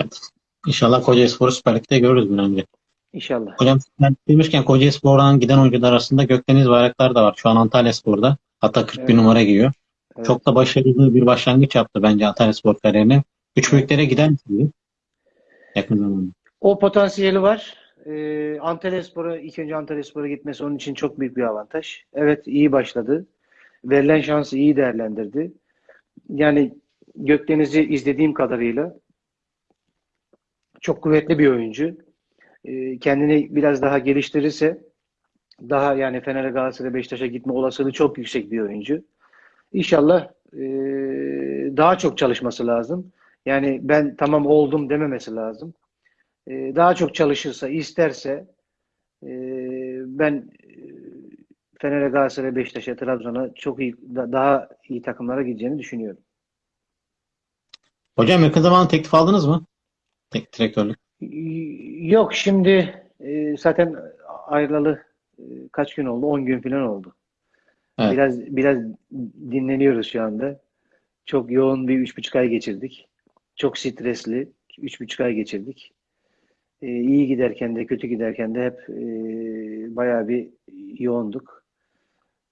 Speaker 1: Evet. İnşallah Kocaeli Spor'u Süper Lig'de görürüz bir önce.
Speaker 2: İnşallah.
Speaker 1: Hocam sen demişken Kocaeli Spor'dan giden oyuncular arasında Gökdeniz Bayraktar da var. Şu an Antalya Spor'da. Hatta 41
Speaker 2: Evet.
Speaker 1: numara giyiyor.
Speaker 2: Evet.
Speaker 1: Çok da başarılı bir başlangıç yaptı bence Antalya Spor kariyerine. Üç büyüklere gider mi yakın zamanda?
Speaker 2: O potansiyeli var. Ee, Antalyaspor'a ilk önce Antalyaspor'a gitmesi onun için çok büyük bir avantaj. Evet iyi başladı. Verilen şansı iyi değerlendirdi. Yani Gökdeniz'i izlediğim kadarıyla çok kuvvetli bir oyuncu. Ee, kendini biraz daha geliştirirse daha yani Fener'e Galatasaray Beşiktaş'a gitme olasılığı çok yüksek bir oyuncu. İnşallah e, daha çok çalışması lazım. Yani ben tamam oldum dememesi lazım. E, daha çok çalışırsa, isterse e, ben e, Fener'e, Galatasaray, Beşiktaş'a, Trabzon'a çok iyi, da- daha iyi takımlara gideceğini düşünüyorum.
Speaker 1: Hocam yakın zamanda teklif aldınız mı? Teknik direktörlük.
Speaker 2: Yok şimdi e, zaten ayrılalı e, kaç gün oldu? 10 gün falan oldu.
Speaker 1: Evet.
Speaker 2: Biraz biraz dinleniyoruz şu anda. Çok yoğun bir üç buçuk ay geçirdik. Çok stresli üç buçuk ay geçirdik. E, iyi giderken de kötü giderken de hep e, bayağı bir yoğunduk.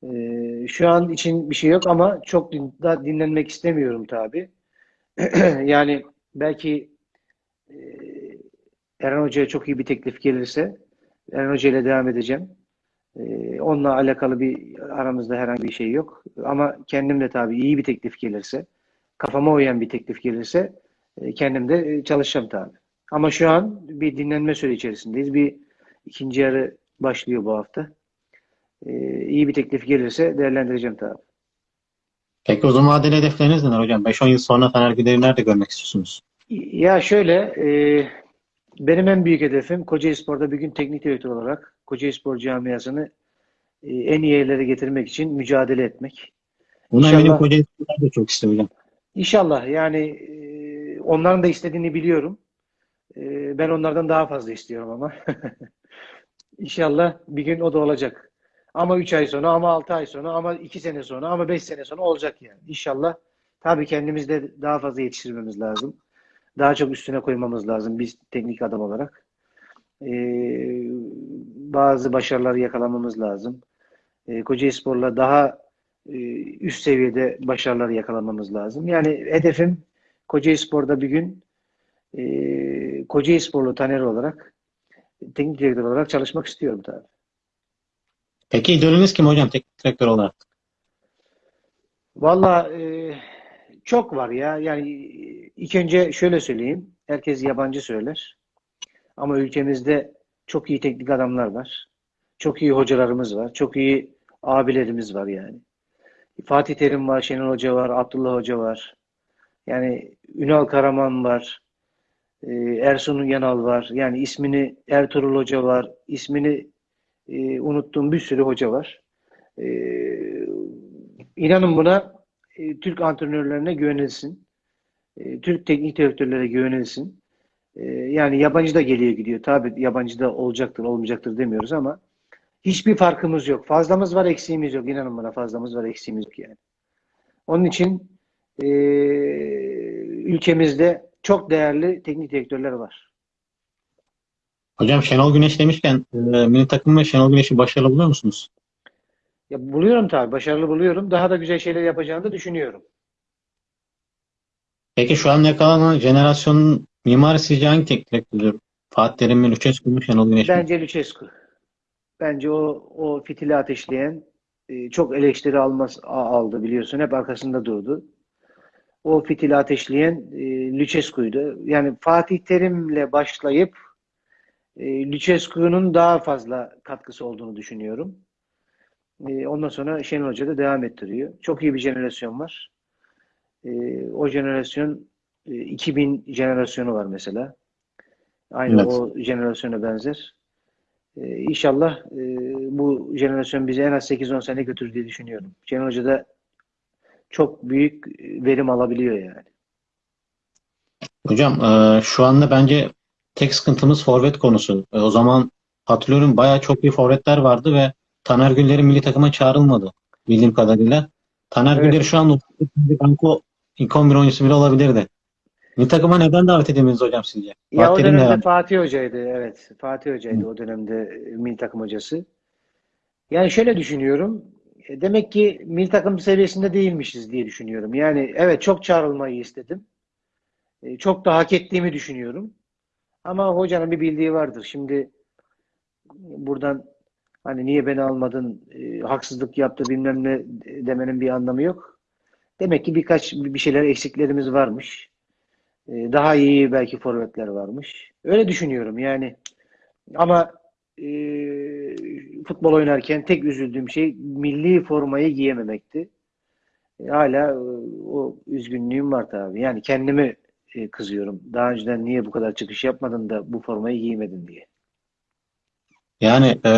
Speaker 2: E, şu an için bir şey yok ama çok din- da dinlenmek istemiyorum tabii. *clears throat* Yani belki e, Eren Hoca'ya çok iyi bir teklif gelirse Eren Hoca ile devam edeceğim. Ee, onunla alakalı bir aramızda herhangi bir şey yok. Ama kendim de tabii iyi bir teklif gelirse, kafama uyan bir teklif gelirse e, kendim de e, çalışacağım tabii. Ama şu an bir dinlenme süreci içerisindeyiz. Bir İkinci yarı başlıyor bu hafta. Ee, iyi bir teklif gelirse değerlendireceğim tabii.
Speaker 1: Peki uzun vadeli hedefleriniz neler hocam? 5-10 yıl sonra Fener Güler'i nerede görmek istiyorsunuz?
Speaker 2: Ya şöyle, e, benim en büyük hedefim Kocaelispor'da bir gün teknik direktör olarak Kocaelispor camiasını e, en iyi yerlere getirmek için mücadele etmek.
Speaker 1: Bunu
Speaker 2: İnşallah.
Speaker 1: eminim Kocaelispor'da da çok istiyor hocam.
Speaker 2: İnşallah yani e, onların da istediğini biliyorum. E, ben onlardan daha fazla istiyorum ama. *laughs* İnşallah bir gün o da olacak. Ama 3 ay sonra, ama 6 ay sonra, ama 2 sene sonra, ama 5 sene sonra olacak yani. İnşallah. Tabii kendimiz de daha fazla yetiştirmemiz lazım. Daha çok üstüne koymamız lazım biz teknik adam olarak. E, bazı başarıları yakalamamız lazım. E, Kocaelispor'la daha e, üst seviyede başarılar yakalamamız lazım. Yani hedefim Kocaelispor'da bir gün e, Kocaelisporlu Taner olarak teknik direktör olarak çalışmak istiyorum tabii.
Speaker 1: Peki idolünüz kim hocam teknik direktör olarak?
Speaker 2: Valla e, çok var ya. Yani ilk önce şöyle söyleyeyim. Herkes yabancı söyler. Ama ülkemizde çok iyi teknik adamlar var. Çok iyi hocalarımız var. Çok iyi abilerimiz var yani. Fatih Terim var, Şenol Hoca var, Abdullah Hoca var. Yani Ünal Karaman var. e, Ersun Yanal var. Yani ismini Ertuğrul Hoca var. İsmini e, unuttuğum bir sürü hoca var. E, inanın buna e, Türk antrenörlerine güvenilsin. E, Türk teknik direktörlere güvenilsin. E, yani yabancı da geliyor gidiyor. Tabii yabancı da olacaktır, olmayacaktır demiyoruz ama hiçbir farkımız yok. Fazlamız var, eksiğimiz yok. İnanın bana fazlamız var, eksiğimiz yok yani. Onun için e, ülkemizde çok değerli teknik direktörler var.
Speaker 1: Hocam Şenol Güneş demişken e, milli takım ve Şenol Güneş'i başarılı buluyor musunuz?
Speaker 2: Ya buluyorum tabii, başarılı buluyorum. Daha da güzel şeyler yapacağını da düşünüyorum.
Speaker 1: Peki şu an yakalanan jenerasyonun mimarı sizce hangi teknik direktör? Fatih Terim mi, Lucescu mu, Şenol Güneş mi?
Speaker 2: Bence Lucescu. Bence o o fitili ateşleyen e, çok eleştiri almaz aldı biliyorsun. Hep arkasında durdu. O fitili ateşleyen e, Lucescu'ydu. Yani Fatih Terim'le başlayıp e, Lucescu'nun daha fazla katkısı olduğunu düşünüyorum. Ondan sonra Şenol Hoca da devam ettiriyor. Çok iyi bir jenerasyon var. O jenerasyon 2000 jenerasyonu var mesela. Aynı
Speaker 1: Evet.
Speaker 2: o jenerasyona benzer. Ee, İnşallah e, bu jenerasyon bizi en az 8-10 sene götürür diye düşünüyorum. Şenol Hoca da çok büyük verim alabiliyor yani.
Speaker 1: Hocam e, şu anda bence tek sıkıntımız forvet konusu. E, o zaman hatırlıyorum bayağı çok iyi forvetler vardı ve Taner Gülleri milli takıma çağrılmadı bildiğim kadarıyla. Taner
Speaker 2: Evet.
Speaker 1: Gülleri şu an ilk 11 oyuncusu bile olabilirdi. Milli takıma neden davet edemiyoruz hocam sizce?
Speaker 2: Ya o
Speaker 1: Fatih de
Speaker 2: dönemde
Speaker 1: yani.
Speaker 2: Fatih Hoca'ydı. Evet. Fatih Hoca'ydı o dönemde milli takım hocası. Yani şöyle düşünüyorum. e, Demek ki milli takım seviyesinde değilmişiz diye düşünüyorum. Yani evet çok çağrılmayı istedim. E, Çok da hak ettiğimi düşünüyorum. Ama hocanın bir bildiği vardır. Şimdi buradan hani niye beni almadın, e, haksızlık yaptı bilmem ne demenin bir anlamı yok. Demek ki birkaç bir şeyler eksiklerimiz varmış. E, Daha iyi belki forvetler varmış. Öyle düşünüyorum yani. Ama e, futbol oynarken tek üzüldüğüm şey milli formayı giyememekti. E, hala e, o üzgünlüğüm var tabii. Yani kendimi e, kızıyorum. Daha önceden niye bu kadar çıkış yapmadın da bu formayı giymedin diye.
Speaker 1: Yani e,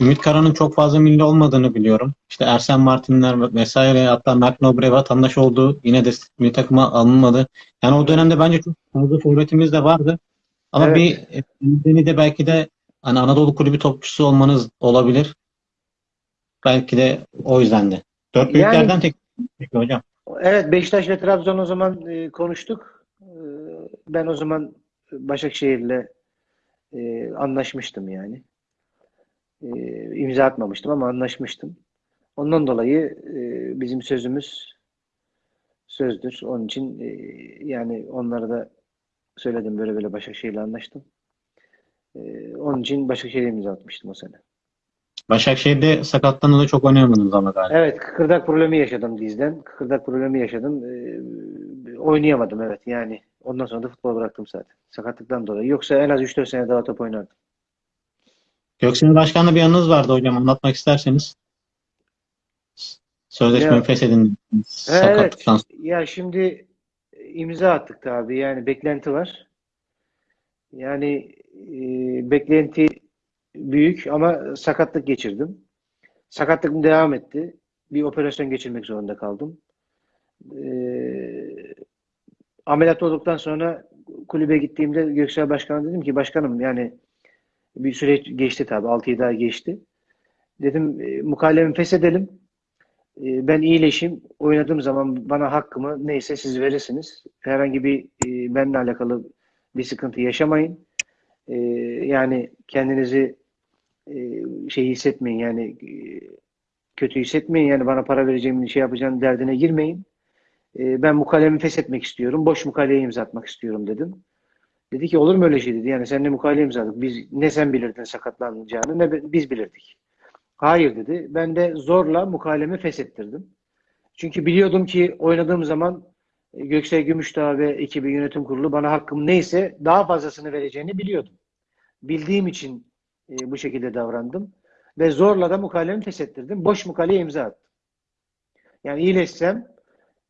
Speaker 1: Ümit Karan'ın çok fazla milli olmadığını biliyorum. İşte Ersen Martinler vesaire hatta Mert Nobre vatandaş oldu. Yine de milli takıma alınmadı. Yani o dönemde bence çok fazla forvetimiz de vardı. Ama
Speaker 2: Evet.
Speaker 1: bir e, nedeni de belki de hani Anadolu kulübü topçusu olmanız olabilir. Belki de o yüzden de. Dört büyüklerden
Speaker 2: Yani-
Speaker 1: tek peki hocam.
Speaker 2: Evet Beşiktaş ve Trabzon o zaman e, konuştuk. E, ben o zaman Başakşehir'le e, anlaşmıştım yani. E, imza atmamıştım ama anlaşmıştım. Ondan dolayı e, bizim sözümüz sözdür. Onun için e, yani onlara da söyledim böyle böyle Başakşehir'le anlaştım. E, onun için Başakşehir'e imza atmıştım o sene.
Speaker 1: Başakşehir'de sakatlanınca çok oynayamadınız ama galiba.
Speaker 2: Evet, kıkırdak problemi yaşadım dizden. Kıkırdak problemi yaşadım. Ee, oynayamadım evet yani. Ondan sonra da futbol bıraktım zaten. Sakatlıktan dolayı. Yoksa en az 3-4 sene daha top oynardım.
Speaker 1: Göksin Başkan'la bir anınız vardı hocam. Anlatmak isterseniz. Sözleşmeyi feshedin.
Speaker 2: Evet.
Speaker 1: Sakatlıktan sonra.
Speaker 2: Ya şimdi imza attık tabii. Yani beklenti var. Yani e, beklenti büyük ama sakatlık geçirdim. Sakatlığım devam etti. Bir operasyon geçirmek zorunda kaldım. E, ameliyat olduktan sonra kulübe gittiğimde Göksel Başkan'a dedim ki başkanım yani bir süre geçti tabii. 6-7 ay geçti. Dedim e, mukallemi feshedelim. E, ben iyileşeyim. Oynadığım zaman bana hakkımı neyse siz verirsiniz. Herhangi bir e, benimle alakalı bir sıkıntı yaşamayın. E, yani kendinizi e, şey hissetmeyin yani e, kötü hissetmeyin yani bana para vereceğim şey yapacağım derdine girmeyin. E, ben mukalemi feshetmek istiyorum. Boş mukaleye imza atmak istiyorum dedim. Dedi ki olur mu öyle şey dedi. Yani seninle mukale imzaladık. Biz ne sen bilirdin sakatlanacağını ne bi- biz bilirdik. Hayır dedi. Ben de zorla mukalemi feshettirdim. Çünkü biliyordum ki oynadığım zaman e, Göksel Gümüşdağ ve ekibi yönetim kurulu bana hakkım neyse daha fazlasını vereceğini biliyordum. Bildiğim için e, bu şekilde davrandım. Ve zorla da mukalemi feshettirdim. Boş mukaleye imza attım. Yani iyileşsem,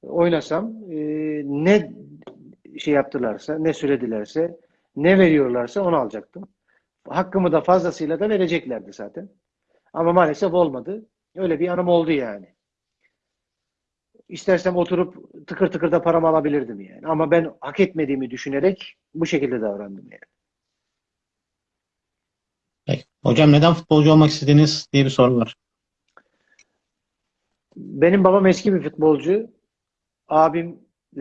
Speaker 2: oynasam e, ne şey yaptılarsa, ne söyledilerse, ne veriyorlarsa onu alacaktım. Hakkımı da fazlasıyla da vereceklerdi zaten. Ama maalesef olmadı. Öyle bir anım oldu yani. İstersem oturup tıkır tıkır da paramı alabilirdim yani. Ama ben hak etmediğimi düşünerek bu şekilde davrandım yani.
Speaker 1: Peki. Hocam neden futbolcu olmak istediniz diye bir soru var.
Speaker 2: Benim babam eski bir futbolcu. Abimle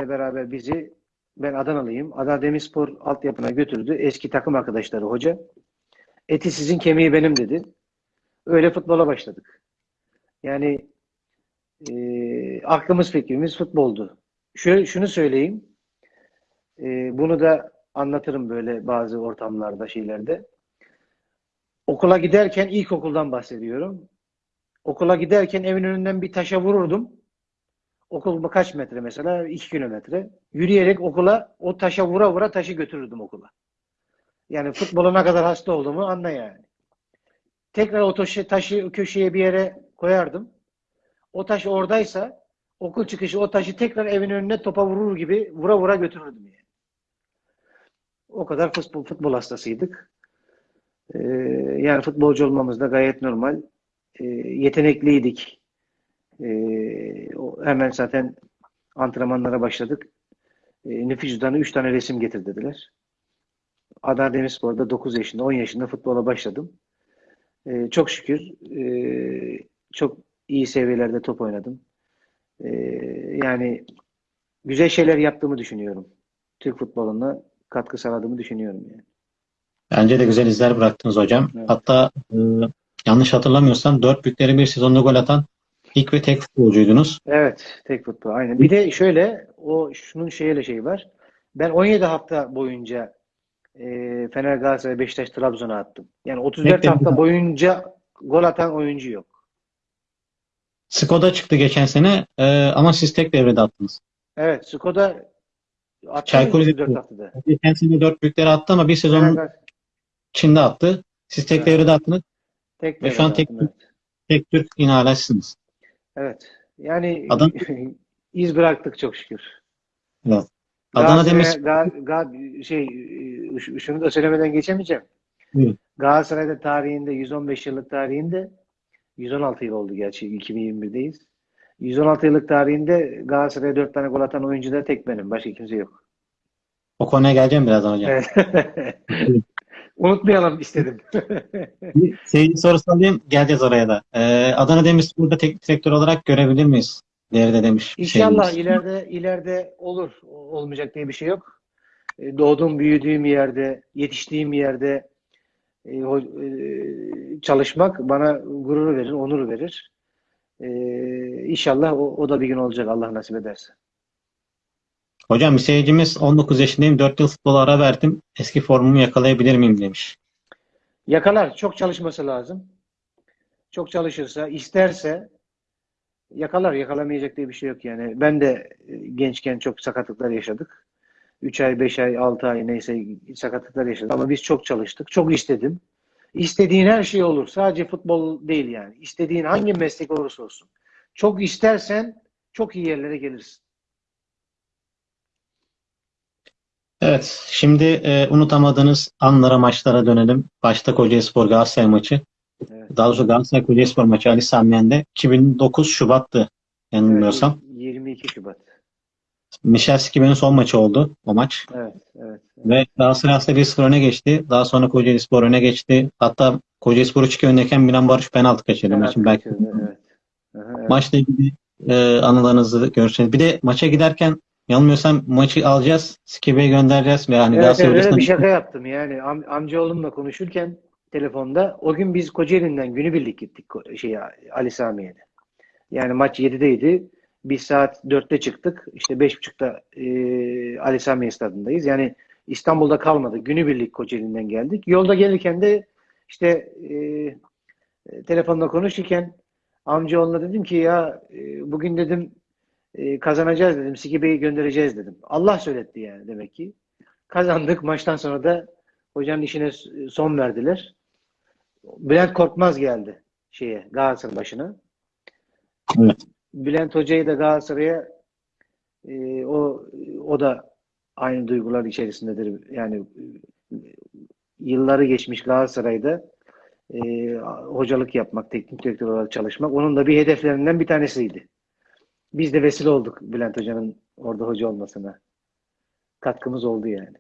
Speaker 2: beraber bizi, ben Adanalıyım. Adana Demirspor altyapına götürdü. Eski takım arkadaşları hoca. Eti sizin kemiği benim dedi. Öyle futbola başladık. Yani e, aklımız fikrimiz futboldu. Şöyle, şunu söyleyeyim. E, bunu da anlatırım böyle bazı ortamlarda, şeylerde. Okula giderken ilkokuldan bahsediyorum. Okula giderken evin önünden bir taşa vururdum. Okul kaç metre mesela? 2 kilometre. Yürüyerek okula o taşa vura vura taşı götürürdüm okula. Yani futbola ne kadar hasta olduğumu anla yani. Tekrar o taşı, taşı köşeye bir yere koyardım. O taş oradaysa okul çıkışı o taşı tekrar evin önüne topa vurur gibi vura vura götürürdüm yani. O kadar futbol, futbol hastasıydık. Ee, yani futbolcu olmamız da gayet normal. Ee, yetenekliydik. Ee, o- hemen zaten antrenmanlara başladık. Ee, nüfus cüzdanı 3 tane resim getir dediler. Adana Demirspor'da 9 yaşında, 10 yaşında futbola başladım. Ee, çok şükür ee, çok iyi seviyelerde top oynadım. Yani güzel şeyler yaptığımı düşünüyorum. Türk futboluna katkı sağladığımı düşünüyorum yani.
Speaker 1: Bence de güzel izler bıraktınız hocam.
Speaker 2: Evet.
Speaker 1: Hatta e, yanlış hatırlamıyorsam dört büyükleri bir sezonda gol atan ilk ve tek futbolcuydunuz.
Speaker 2: Evet, tek futbol aynen. Bir de şöyle o şunun şeyle şey var. Ben 17 hafta boyunca e, Fener, Galatasaray, Beşiktaş, Trabzon'a attım. Yani 34
Speaker 1: Bekledim.
Speaker 2: hafta boyunca gol atan oyuncu yok.
Speaker 1: Skoda çıktı geçen sene e, ama siz tek devrede attınız.
Speaker 2: Evet, Skoda attı
Speaker 1: Çaykur
Speaker 2: 34
Speaker 1: Rizespor.
Speaker 2: haftada.
Speaker 1: Geçen sene dört büyükleri attı ama bir
Speaker 2: Fener, Galatasaray
Speaker 1: içinde attı. Siz tek
Speaker 2: Evet.
Speaker 1: devrede attınız.
Speaker 2: tek
Speaker 1: Ve şu an
Speaker 2: devrede
Speaker 1: tek-
Speaker 2: evet.
Speaker 1: Tek Türk yine hala sizsiniz.
Speaker 2: Evet. Yani
Speaker 1: Adam- *laughs*
Speaker 2: iz bıraktık çok şükür.
Speaker 1: Evet. Adana Demir
Speaker 2: Ga- Ga- şey şunu da söylemeden geçemeyeceğim.
Speaker 1: Buyurun.
Speaker 2: Galatasaray'da tarihinde 115 yıllık tarihinde 116 yıl oldu gerçi 2021'deyiz. 116 yıllık tarihinde Galatasaray'a 4 tane gol atan oyuncu da tek benim. Başka kimse yok.
Speaker 1: o konuya geleceğim birazdan hocam. *laughs*
Speaker 2: Unutmayalım istedim.
Speaker 1: Seyirci sorusu alayım. Geleceğiz oraya da. Ee, Adana Demirspor'da teknik direktör olarak görebilir miyiz? Değerde demiş.
Speaker 2: İnşallah
Speaker 1: şeyimiz.
Speaker 2: ileride ileride olur. Olmayacak diye bir şey yok. E, Doğduğum, büyüdüğüm yerde, yetiştiğim yerde e, e, çalışmak bana gurur verir, onur verir. E, İnşallah o, o da bir gün olacak Allah nasip ederse.
Speaker 1: Hocam bir seyircimiz 19 yaşındayım. 4 yıl futbola ara verdim. Eski formumu yakalayabilir miyim demiş.
Speaker 2: Yakalar. Çok çalışması lazım. Çok çalışırsa, isterse yakalar. Yakalamayacak diye bir şey yok yani. Ben de e, gençken çok sakatlıklar yaşadık. 3 ay, 5 ay, 6 ay neyse sakatlıklar yaşadık. Ama biz çok çalıştık. Çok istedim. İstediğin her şey olur. Sadece futbol değil yani. İstediğin hangi meslek olursa olsun. Çok istersen çok iyi yerlere gelirsin.
Speaker 1: Evet, şimdi e, unutamadığınız anlara, maçlara dönelim. Başta Kocaelispor Galatasaray maçı.
Speaker 2: Evet.
Speaker 1: Daha doğrusu Galatasaray Kocaelispor maçı Ali Sami Yen'de 2009 Şubat'tı yanılmıyorsam.
Speaker 2: Evet, 22 Şubat.
Speaker 1: Mişelski benim son maçı oldu o maç.
Speaker 2: Evet, evet.
Speaker 1: Ve Galatasaray aslında 1-0 öne geçti. Daha sonra Kocaelispor öne geçti. Hatta Kocaelispor 3-2 öndeyken Milan Barış penaltı kaçırdı
Speaker 2: Evet,
Speaker 1: maçın belki.
Speaker 2: evet. Aha, evet.
Speaker 1: Maçla ilgili e, anılarınızı görürseniz. Bir de maça giderken yanılmıyorsam maçı alacağız. Skibe'ye göndereceğiz. Ve hani
Speaker 2: Evet, evet, öyle bir şaka yaptım yani Am- amcaoğlumla konuşurken telefonda o gün biz Kocaeli'nden günübirlik gittik şey Ali Samiye'de. Yani maç 7'deydi. Biz saat 4'te çıktık. İşte 5.30'da e, Ali Samiye stadındayız. Yani İstanbul'da kalmadık. Günübirlik Kocaeli'nden geldik. Yolda gelirken de işte e, telefonla konuşurken amcaoğluna dedim ki ya e, bugün dedim e, kazanacağız dedim. Sikibe'yi göndereceğiz dedim. Allah söyletti yani demek ki. Kazandık. Maçtan sonra da hocanın işine son verdiler. Bülent Korkmaz geldi şeye Galatasaray başına.
Speaker 1: Evet.
Speaker 2: Bülent Hoca'yı da Galatasaray'a e, o o da aynı duygular içerisindedir. Yani e, yılları geçmiş Galatasaray'da e, hocalık yapmak, teknik direktör olarak çalışmak onun da bir hedeflerinden bir tanesiydi. Biz de vesile olduk Bülent Hoca'nın orada hoca olmasına. Katkımız oldu yani.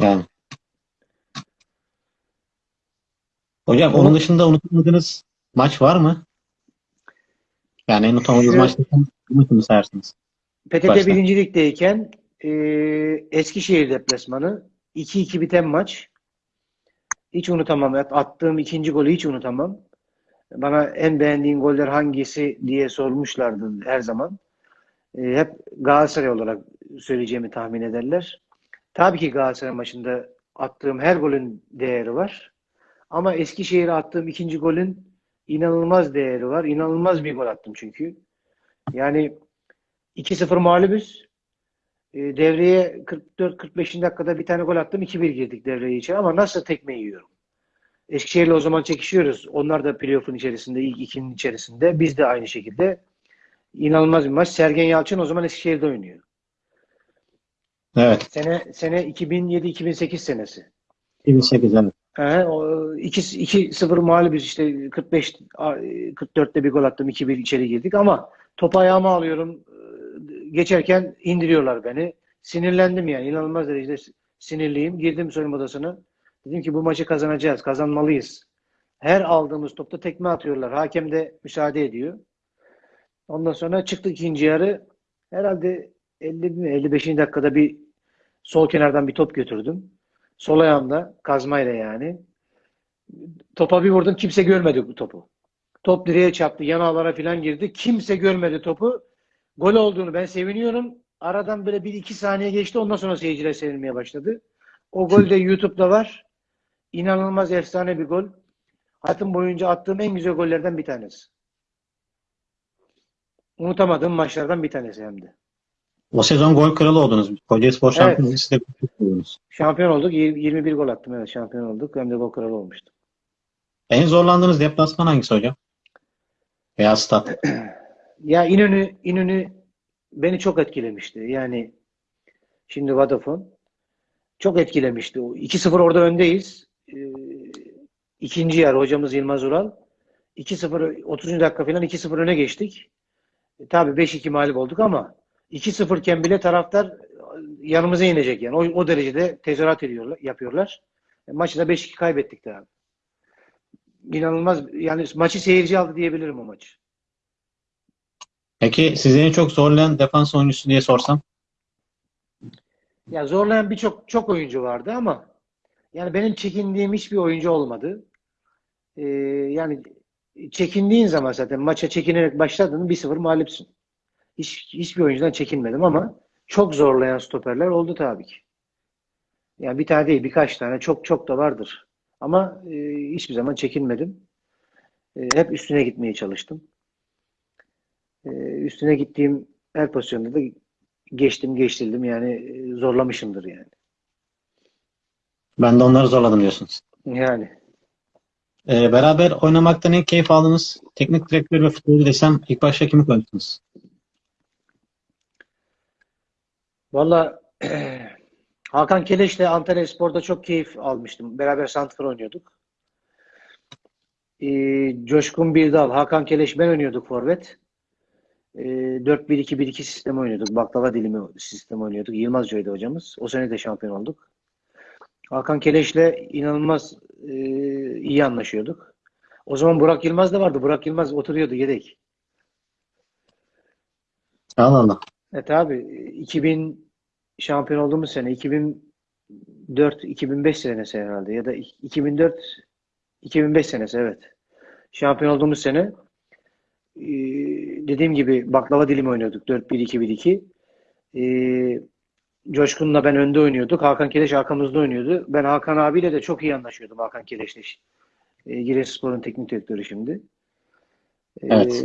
Speaker 1: Yani. Hocam onun dışında unutamadığınız maç var mı? Yani en unutamadığınız maç maçını sayarsınız.
Speaker 2: PTT
Speaker 1: Başla.
Speaker 2: 1. Lig'deyken e, Eskişehir deplasmanı 2-2 biten maç. Hiç unutamam. At- Attığım ikinci golü hiç unutamam. Bana en beğendiğin goller hangisi diye sormuşlardı her zaman. E, hep Galatasaray olarak söyleyeceğimi tahmin ederler. Tabii ki Galatasaray maçında attığım her golün değeri var. Ama Eskişehir'e attığım ikinci golün inanılmaz değeri var. İnanılmaz bir gol attım çünkü. Yani 2-0 mağlubuz. E, devreye 44-45. dakikada bir tane gol attım. 2-1 girdik devreye içeri ama nasıl tekme yiyorum? Eskişehir'le o zaman çekişiyoruz. Onlar da playoff'un içerisinde, ilk ikinin içerisinde. Biz de aynı şekilde. İnanılmaz bir maç. Sergen Yalçın o zaman Eskişehir'de oynuyor.
Speaker 1: Evet.
Speaker 2: Sene sene 2007-2008 senesi.
Speaker 1: 2008 evet.
Speaker 2: He, o 2-0 mağlubuz işte 45 44'te bir gol attım 2-1 içeri girdik ama top ayağıma alıyorum geçerken indiriyorlar beni. Sinirlendim yani inanılmaz derecede sinirliyim. Girdim soyunma odasına. Dedim ki bu maçı kazanacağız, kazanmalıyız. Her aldığımız topta tekme atıyorlar. Hakem de müsaade ediyor. Ondan sonra çıktık ikinci yarı. Herhalde 50 mi 55. dakikada bir sol kenardan bir top götürdüm. Sol ayağımda kazmayla yani. Topa bir vurdum. Kimse görmedi bu topu. Top direğe çarptı. Yanağlara falan girdi. Kimse görmedi topu. Gol olduğunu ben seviniyorum. Aradan böyle bir iki saniye geçti. Ondan sonra seyirciler sevinmeye başladı. O gol de YouTube'da var. İnanılmaz efsane bir gol. Hayatım boyunca attığım en güzel gollerden bir tanesi. Unutamadığım maçlardan bir tanesi hem de.
Speaker 1: O sezon gol kralı oldunuz.
Speaker 2: Evet.
Speaker 1: siz de çok oldunuz.
Speaker 2: Şampiyon olduk. Yir- 21 gol attım. Evet şampiyon olduk. Hem de gol kralı olmuştum.
Speaker 1: En zorlandığınız deplasman hangisi hocam? Veya stat. *clears throat*
Speaker 2: Ya İnönü, İnönü beni çok etkilemişti. Yani şimdi Vodafone çok etkilemişti. O 2-0 orada öndeyiz. Ee, ikinci yarı hocamız Yılmaz Ural. 2-0 30. dakika falan 2-0 öne geçtik. E, tabii 5-2 mağlup olduk ama 2-0 iken bile taraftar yanımıza inecek yani. O, o derecede tezahürat ediyorlar, yapıyorlar. E, maçı da 5-2 kaybettik de abi. İnanılmaz yani maçı seyirci aldı diyebilirim o maçı.
Speaker 1: Peki sizi en çok zorlayan defans oyuncusu diye sorsam?
Speaker 2: Ya zorlayan birçok çok oyuncu vardı ama yani benim çekindiğim hiçbir oyuncu olmadı. Ee, yani çekindiğin zaman zaten maça çekinerek başladın 1-0 mağlupsun. Hiç, hiçbir oyuncudan çekinmedim ama çok zorlayan stoperler oldu tabii ki. Yani bir tane değil birkaç tane çok çok da vardır. Ama e, hiçbir zaman çekinmedim. E, hep üstüne gitmeye çalıştım. E, üstüne gittiğim her pozisyonda da geçtim geçtirdim yani e, zorlamışımdır yani.
Speaker 1: Ben de onları zorladım diyorsunuz.
Speaker 2: Yani
Speaker 1: Ee, beraber oynamaktan en keyif aldığınız teknik direktör ve futbolcu desem ilk başta kimi koyarsınız?
Speaker 2: Valla *clears throat* Hakan Keleş'le Antalya Spor'da çok keyif almıştım. Beraber santrfor oynuyorduk. Ee, Coşkun Birdal, Hakan Keleş ben oynuyorduk forvet. Ee, 4-1-2-1-2 sistemi oynuyorduk. Baklava dilimi sistemi oynuyorduk. Yılmaz Hoca'ydı hocamız. O sene de şampiyon olduk. Hakan Keleş'le inanılmaz e, iyi anlaşıyorduk. O zaman Burak Yılmaz da vardı. Burak Yılmaz oturuyordu yedek.
Speaker 1: Allah Allah.
Speaker 2: Evet abi 2000 şampiyon olduğumuz sene 2004 2005 senesi herhalde ya da 2004 2005 senesi evet. Şampiyon olduğumuz sene e, dediğim gibi baklava dilimi oynuyorduk 4-1-2-1-2. Coşkun'la ben önde oynuyorduk. Hakan Keleş arkamızda oynuyordu. Ben Hakan abiyle de çok iyi anlaşıyordum Hakan Keleş'le. E, Giresunspor'un teknik direktörü şimdi. E,
Speaker 1: Evet.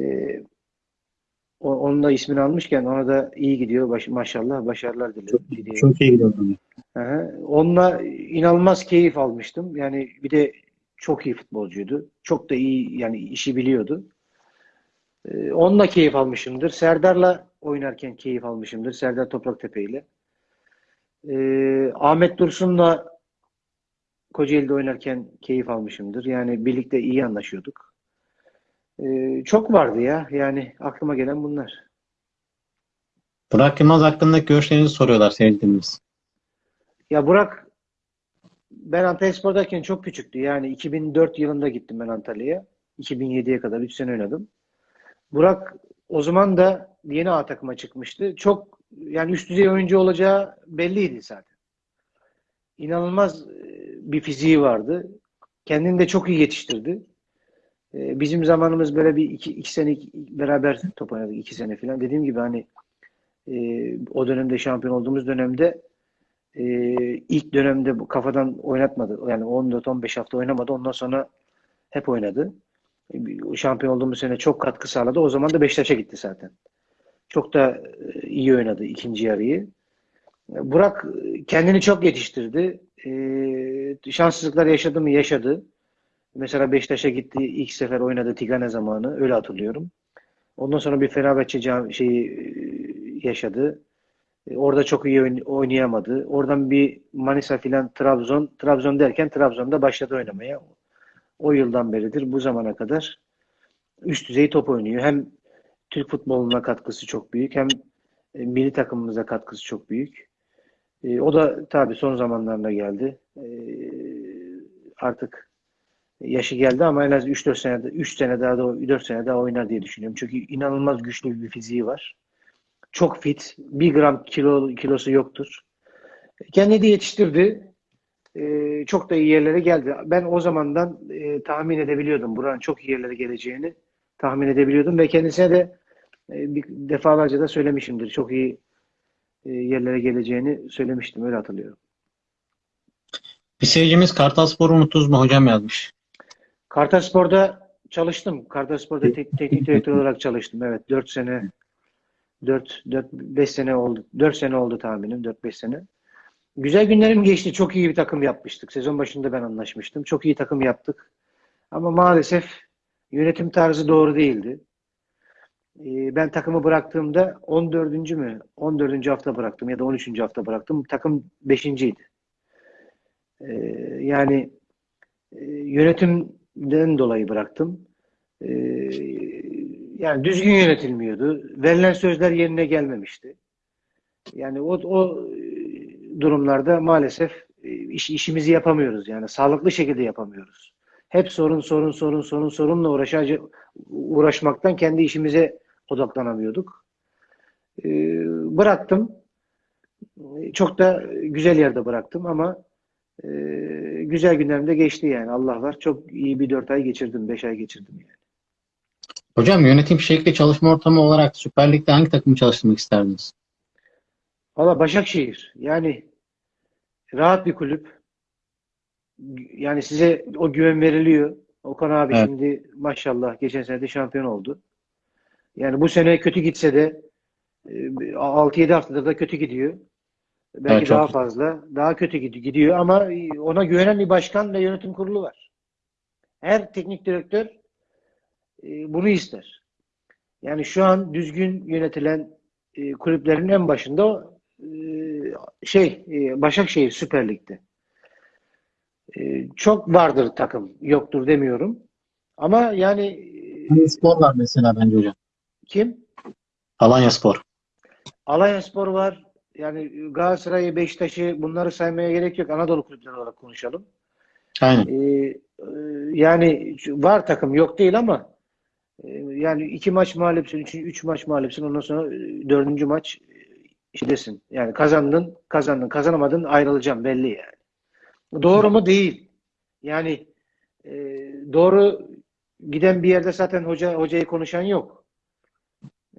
Speaker 2: o- onun da ismini almışken ona da iyi gidiyor. Baş, maşallah başarılar diliyorum. diliyorum.
Speaker 1: Çok iyi gidiyor.
Speaker 2: hı. Onunla inanılmaz keyif almıştım. Yani bir de çok iyi futbolcuydu. Çok da iyi yani işi biliyordu. Ee, onunla keyif almışımdır. Serdar'la oynarken keyif almışımdır. Serdar Topraktepe ile. Ee, Ahmet Dursun'la Kocaeli'de oynarken keyif almışımdır. Yani birlikte iyi anlaşıyorduk. Ee, çok vardı ya. Yani aklıma gelen bunlar.
Speaker 1: Burak Yılmaz hakkındaki görüşlerinizi soruyorlar seyircilerimiz.
Speaker 2: Ya Burak ben Antalyaspor'dayken çok küçüktü. Yani 2004 yılında gittim ben Antalya'ya. 2007'ye kadar 3 sene oynadım. Burak o zaman da yeni A takıma çıkmıştı. Çok yani üst düzey oyuncu olacağı belliydi zaten. İnanılmaz e, bir fiziği vardı. Kendini de çok iyi yetiştirdi. E, Bizim zamanımız böyle bir iki, iki sene beraber top oynadık. iki sene falan. Dediğim gibi hani e, o dönemde şampiyon olduğumuz dönemde ilk dönemde kafadan oynatmadı. Yani 14-15 hafta oynamadı. Ondan sonra hep oynadı. Şampiyon olduğumuz sene çok katkı sağladı. O zaman da Beşiktaş'a gitti zaten. Çok da e, iyi oynadı ikinci yarıyı. E, Burak e, kendini çok yetiştirdi. E, şanssızlıklar yaşadı mı? Yaşadı. Mesela Beşiktaş'a gitti. ilk sefer oynadı Tigane zamanı. Öyle hatırlıyorum. Ondan sonra bir Fenerbahçe şeyi yaşadı. Orada çok iyi oyn- oynayamadı. Oradan bir Manisa filan Trabzon. Trabzon derken Trabzon'da başladı oynamaya. O yıldan beridir bu zamana kadar üst düzey top oynuyor. Hem Türk futboluna katkısı çok büyük hem e, milli takımımıza katkısı çok büyük. E, o da tabii son zamanlarında geldi. E, artık yaşı geldi ama en az 3-4 sene 3 sene daha da 4 sene daha oynar diye düşünüyorum. Çünkü inanılmaz güçlü bir fiziği var. Çok fit. Bir gram kilo kilosu yoktur. Kendini de yetiştirdi. Çok da iyi yerlere geldi. Ben o zamandan tahmin edebiliyordum. Buranın çok iyi yerlere geleceğini tahmin edebiliyordum ve kendisine de e, bir defalarca da söylemişimdir. Çok iyi e, yerlere geleceğini söylemiştim. Öyle hatırlıyorum.
Speaker 1: Bir seyircimiz Kartalspor'u unuttuz mu hocam yazmış.
Speaker 2: Kartalspor'da çalıştım. Kartalspor'da tek- teknik direktör olarak çalıştım. Evet 4 sene 4 4 5 sene oldu. 4 sene oldu tahminim. 4 5 sene. Güzel günlerim geçti. Çok iyi bir takım yapmıştık. Sezon başında ben anlaşmıştım. Çok iyi takım yaptık. Ama maalesef yönetim tarzı doğru değildi. Ee, Ben takımı bıraktığımda 14. mü? 14. hafta bıraktım ya da 13. hafta bıraktım. Takım 5.'ydi. Ee, Yani e, yönetimden dolayı bıraktım. Ee, Yani düzgün yönetilmiyordu. Verilen sözler yerine gelmemişti. Yani o, o e, durumlarda maalesef e, iş, işimizi yapamıyoruz. Yani sağlıklı şekilde yapamıyoruz. Hep sorun sorun sorun sorun sorunla uğraşacak uğraşmaktan kendi işimize odaklanamıyorduk. E, bıraktım. Çok da güzel yerde bıraktım ama e, güzel günlerim de geçti yani. Allah var. Çok iyi bir dört ay geçirdim. Beş ay geçirdim yani.
Speaker 1: Hocam yönetim şekli çalışma ortamı olarak Süper Lig'de hangi takımı çalıştırmak isterdiniz?
Speaker 2: Valla Başakşehir. Yani rahat bir kulüp. Yani size o güven veriliyor. Okan abi
Speaker 1: Evet.
Speaker 2: şimdi maşallah geçen sene de şampiyon oldu. Yani bu sene kötü gitse de e, 6-7 haftadır da kötü gidiyor. Belki
Speaker 1: Evet,
Speaker 2: daha fazla. Daha kötü gid- gidiyor ama ona güvenen bir başkan ve yönetim kurulu var. Her teknik direktör e, bunu ister. Yani şu an düzgün yönetilen e, kulüplerin en başında e, şey e, Başakşehir Süper Lig'de. E, çok vardır takım, yoktur demiyorum. Ama yani e,
Speaker 1: Spor var mesela bence hocam.
Speaker 2: kim?
Speaker 1: Alanya Spor.
Speaker 2: Alanya Spor var. Yani Galatasaray'ı, Beşiktaş'ı bunları saymaya gerek yok. Anadolu kulüpleri olarak konuşalım.
Speaker 1: Aynen.
Speaker 2: Ee, e, yani var takım yok değil ama e, yani iki maç mağlupsun, üç, üç maç mağlupsun ondan sonra e, dördüncü maç e, iştesin. Yani kazandın, kazandın, kazanamadın ayrılacağım belli yani. Doğru mu? Değil. Yani e, doğru giden bir yerde zaten hoca hocayı konuşan yok.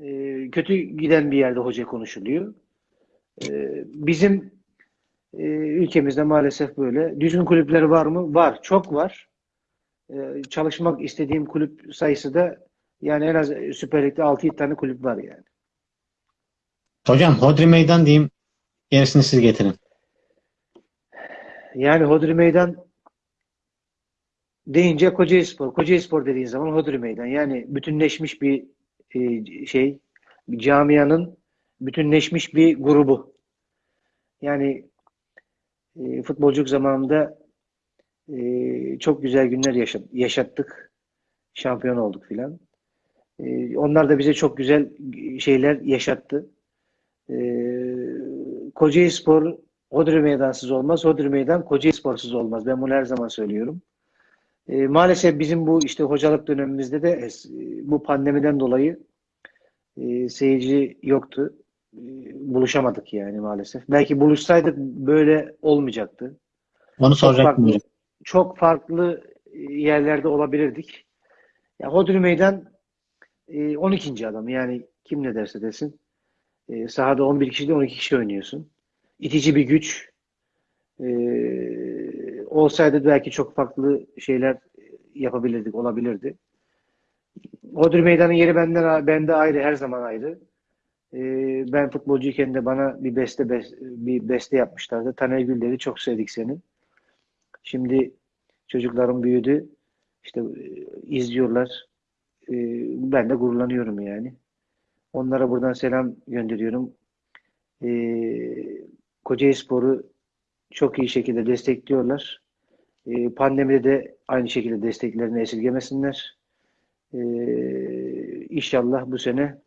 Speaker 2: E, kötü giden bir yerde hoca konuşuluyor. E, bizim e, ülkemizde maalesef böyle. Düzgün kulüpleri var mı? Var. Çok var. E, çalışmak istediğim kulüp sayısı da yani en az Süper Lig'de 6-7 tane kulüp var yani.
Speaker 1: Hocam Hodri Meydan diyeyim. Gerisini siz getirin.
Speaker 2: Yani Hodri Meydan deyince Kocaelispor. Kocaelispor dediğin zaman Hodri Meydan. Yani bütünleşmiş bir e, şey, bir camianın bütünleşmiş bir grubu. Yani e, futbolculuk zamanında e, çok güzel günler yaşa- yaşattık. Şampiyon olduk filan. E, onlar da bize çok güzel şeyler yaşattı. E, Kocaelispor Hodri Meydansız olmaz. Hodri Meydan Kocaelisporsuz olmaz. Ben bunu her zaman söylüyorum. E, maalesef bizim bu işte hocalık dönemimizde de e, bu pandemiden dolayı e, seyirci yoktu. E, buluşamadık yani maalesef. Belki buluşsaydık böyle olmayacaktı.
Speaker 1: Onu
Speaker 2: Çok
Speaker 1: soracaktım
Speaker 2: farklı,
Speaker 1: hocam.
Speaker 2: çok farklı yerlerde olabilirdik. Ya Hodri Meydan e, 12. adam. Yani kim ne derse desin. E, sahada 11 kişi de 12 kişi oynuyorsun. İtici bir güç. E, olsaydı belki çok farklı şeyler yapabilirdik, olabilirdi. Hodri Meydan'ın yeri benden bende ayrı, her zaman ayrı. E, ben futbolcuyken de bana bir beste bir beste yapmışlardı. Taner Gül dedi, çok sevdik seni. Şimdi çocuklarım büyüdü. İşte e, izliyorlar. E, ben de gururlanıyorum yani. Onlara buradan selam gönderiyorum. E, Kocaelispor'u çok iyi şekilde destekliyorlar. E, pandemide de aynı şekilde desteklerini esirgemesinler. E, inşallah bu sene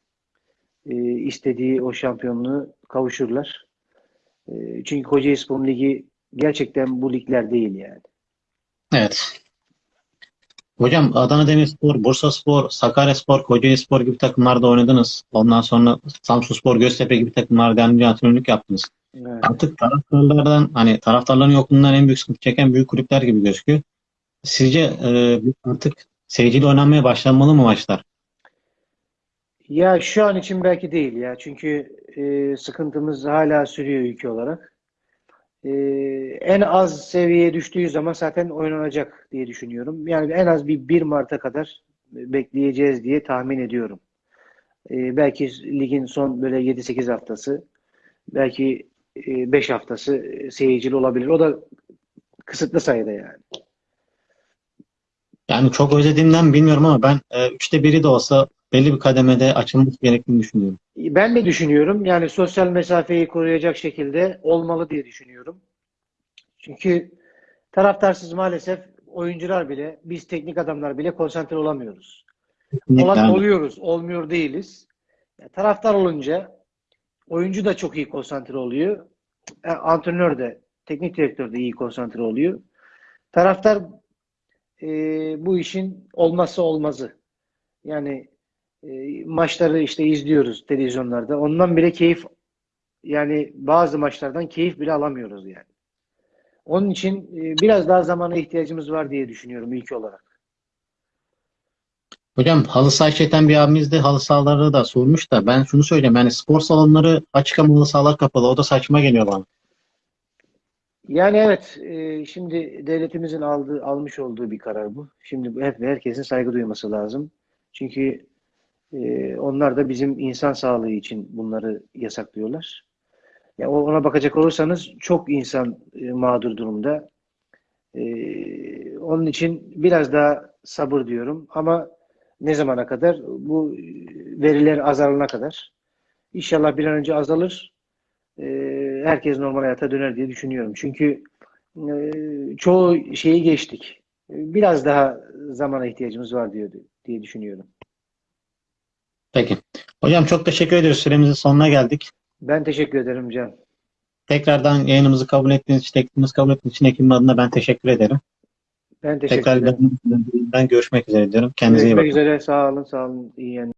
Speaker 2: e, istediği o şampiyonluğu kavuşurlar. E, çünkü Kocaelispor Ligi gerçekten bu ligler değil yani.
Speaker 1: Evet. Hocam Adana Demirspor, Bursaspor, Sakaryaspor, Kocaelispor gibi takımlarda oynadınız. Ondan sonra Samsunspor, Göztepe gibi takımlarda antrenörlük yaptınız.
Speaker 2: Evet.
Speaker 1: Artık taraftarlardan hani taraftarların yokluğundan en büyük sıkıntı çeken büyük kulüpler gibi gözüküyor. Sizce e, artık seyirciyle oynanmaya başlanmalı mı maçlar?
Speaker 2: Ya şu an için belki değil ya. Çünkü e, sıkıntımız hala sürüyor ülke olarak. E, en az seviyeye düştüğü zaman zaten oynanacak diye düşünüyorum. Yani en az bir 1 Mart'a kadar bekleyeceğiz diye tahmin ediyorum. E, belki ligin son böyle 7-8 haftası, belki 5 haftası seyircili olabilir. O da kısıtlı sayıda yani.
Speaker 1: Yani çok özlediğimden bilmiyorum ama ben e, üçte biri de olsa belli bir kademede açılması gerektiğini düşünüyorum.
Speaker 2: Ben de düşünüyorum. Yani sosyal mesafeyi koruyacak şekilde olmalı diye düşünüyorum. Çünkü taraftarsız maalesef oyuncular bile, biz teknik adamlar bile konsantre olamıyoruz.
Speaker 1: Kesinlikle
Speaker 2: Olan oluyoruz, olmuyor değiliz. Yani taraftar olunca oyuncu da çok iyi konsantre oluyor. E, antrenör de, teknik direktör de iyi konsantre oluyor. Taraftar e, bu işin olmazsa olmazı. Yani e, maçları işte izliyoruz televizyonlarda. Ondan bile keyif yani bazı maçlardan keyif bile alamıyoruz yani. Onun için e, biraz daha zamana ihtiyacımız var diye düşünüyorum ülke olarak.
Speaker 1: Hocam halı saha işleten bir abimiz de halı sahaları da sormuş da ben şunu söyleyeyim yani spor salonları açık ama halı sahalar kapalı. O da saçma geliyor bana.
Speaker 2: Yani evet, e, şimdi devletimizin aldığı, almış olduğu bir karar bu. Şimdi hep herkesin saygı duyması lazım. Çünkü e, onlar da bizim insan sağlığı için bunları yasaklıyorlar. Ya ona bakacak olursanız çok insan e, mağdur durumda. E, onun için biraz daha sabır diyorum ama ne zamana kadar? Bu veriler azalana kadar. İnşallah bir an önce azalır. E, herkes normal hayata döner diye düşünüyorum. Çünkü e, çoğu şeyi geçtik. E, Biraz daha zamana ihtiyacımız var diyor diye düşünüyorum.
Speaker 1: Peki. Hocam çok teşekkür ediyoruz. Süremizin sonuna geldik.
Speaker 2: Ben teşekkür ederim Can.
Speaker 1: Tekrardan yayınımızı kabul ettiğiniz için, teklifimizi kabul ettiğiniz için ekibim adına ben teşekkür ederim.
Speaker 2: Ben teşekkür
Speaker 1: Tekrar
Speaker 2: ederim.
Speaker 1: ben görüşmek üzere diyorum. Kendinize iyi
Speaker 2: Görüşmek
Speaker 1: bakın.
Speaker 2: üzere. Sağ olun, sağ olun. İyi yayınlar.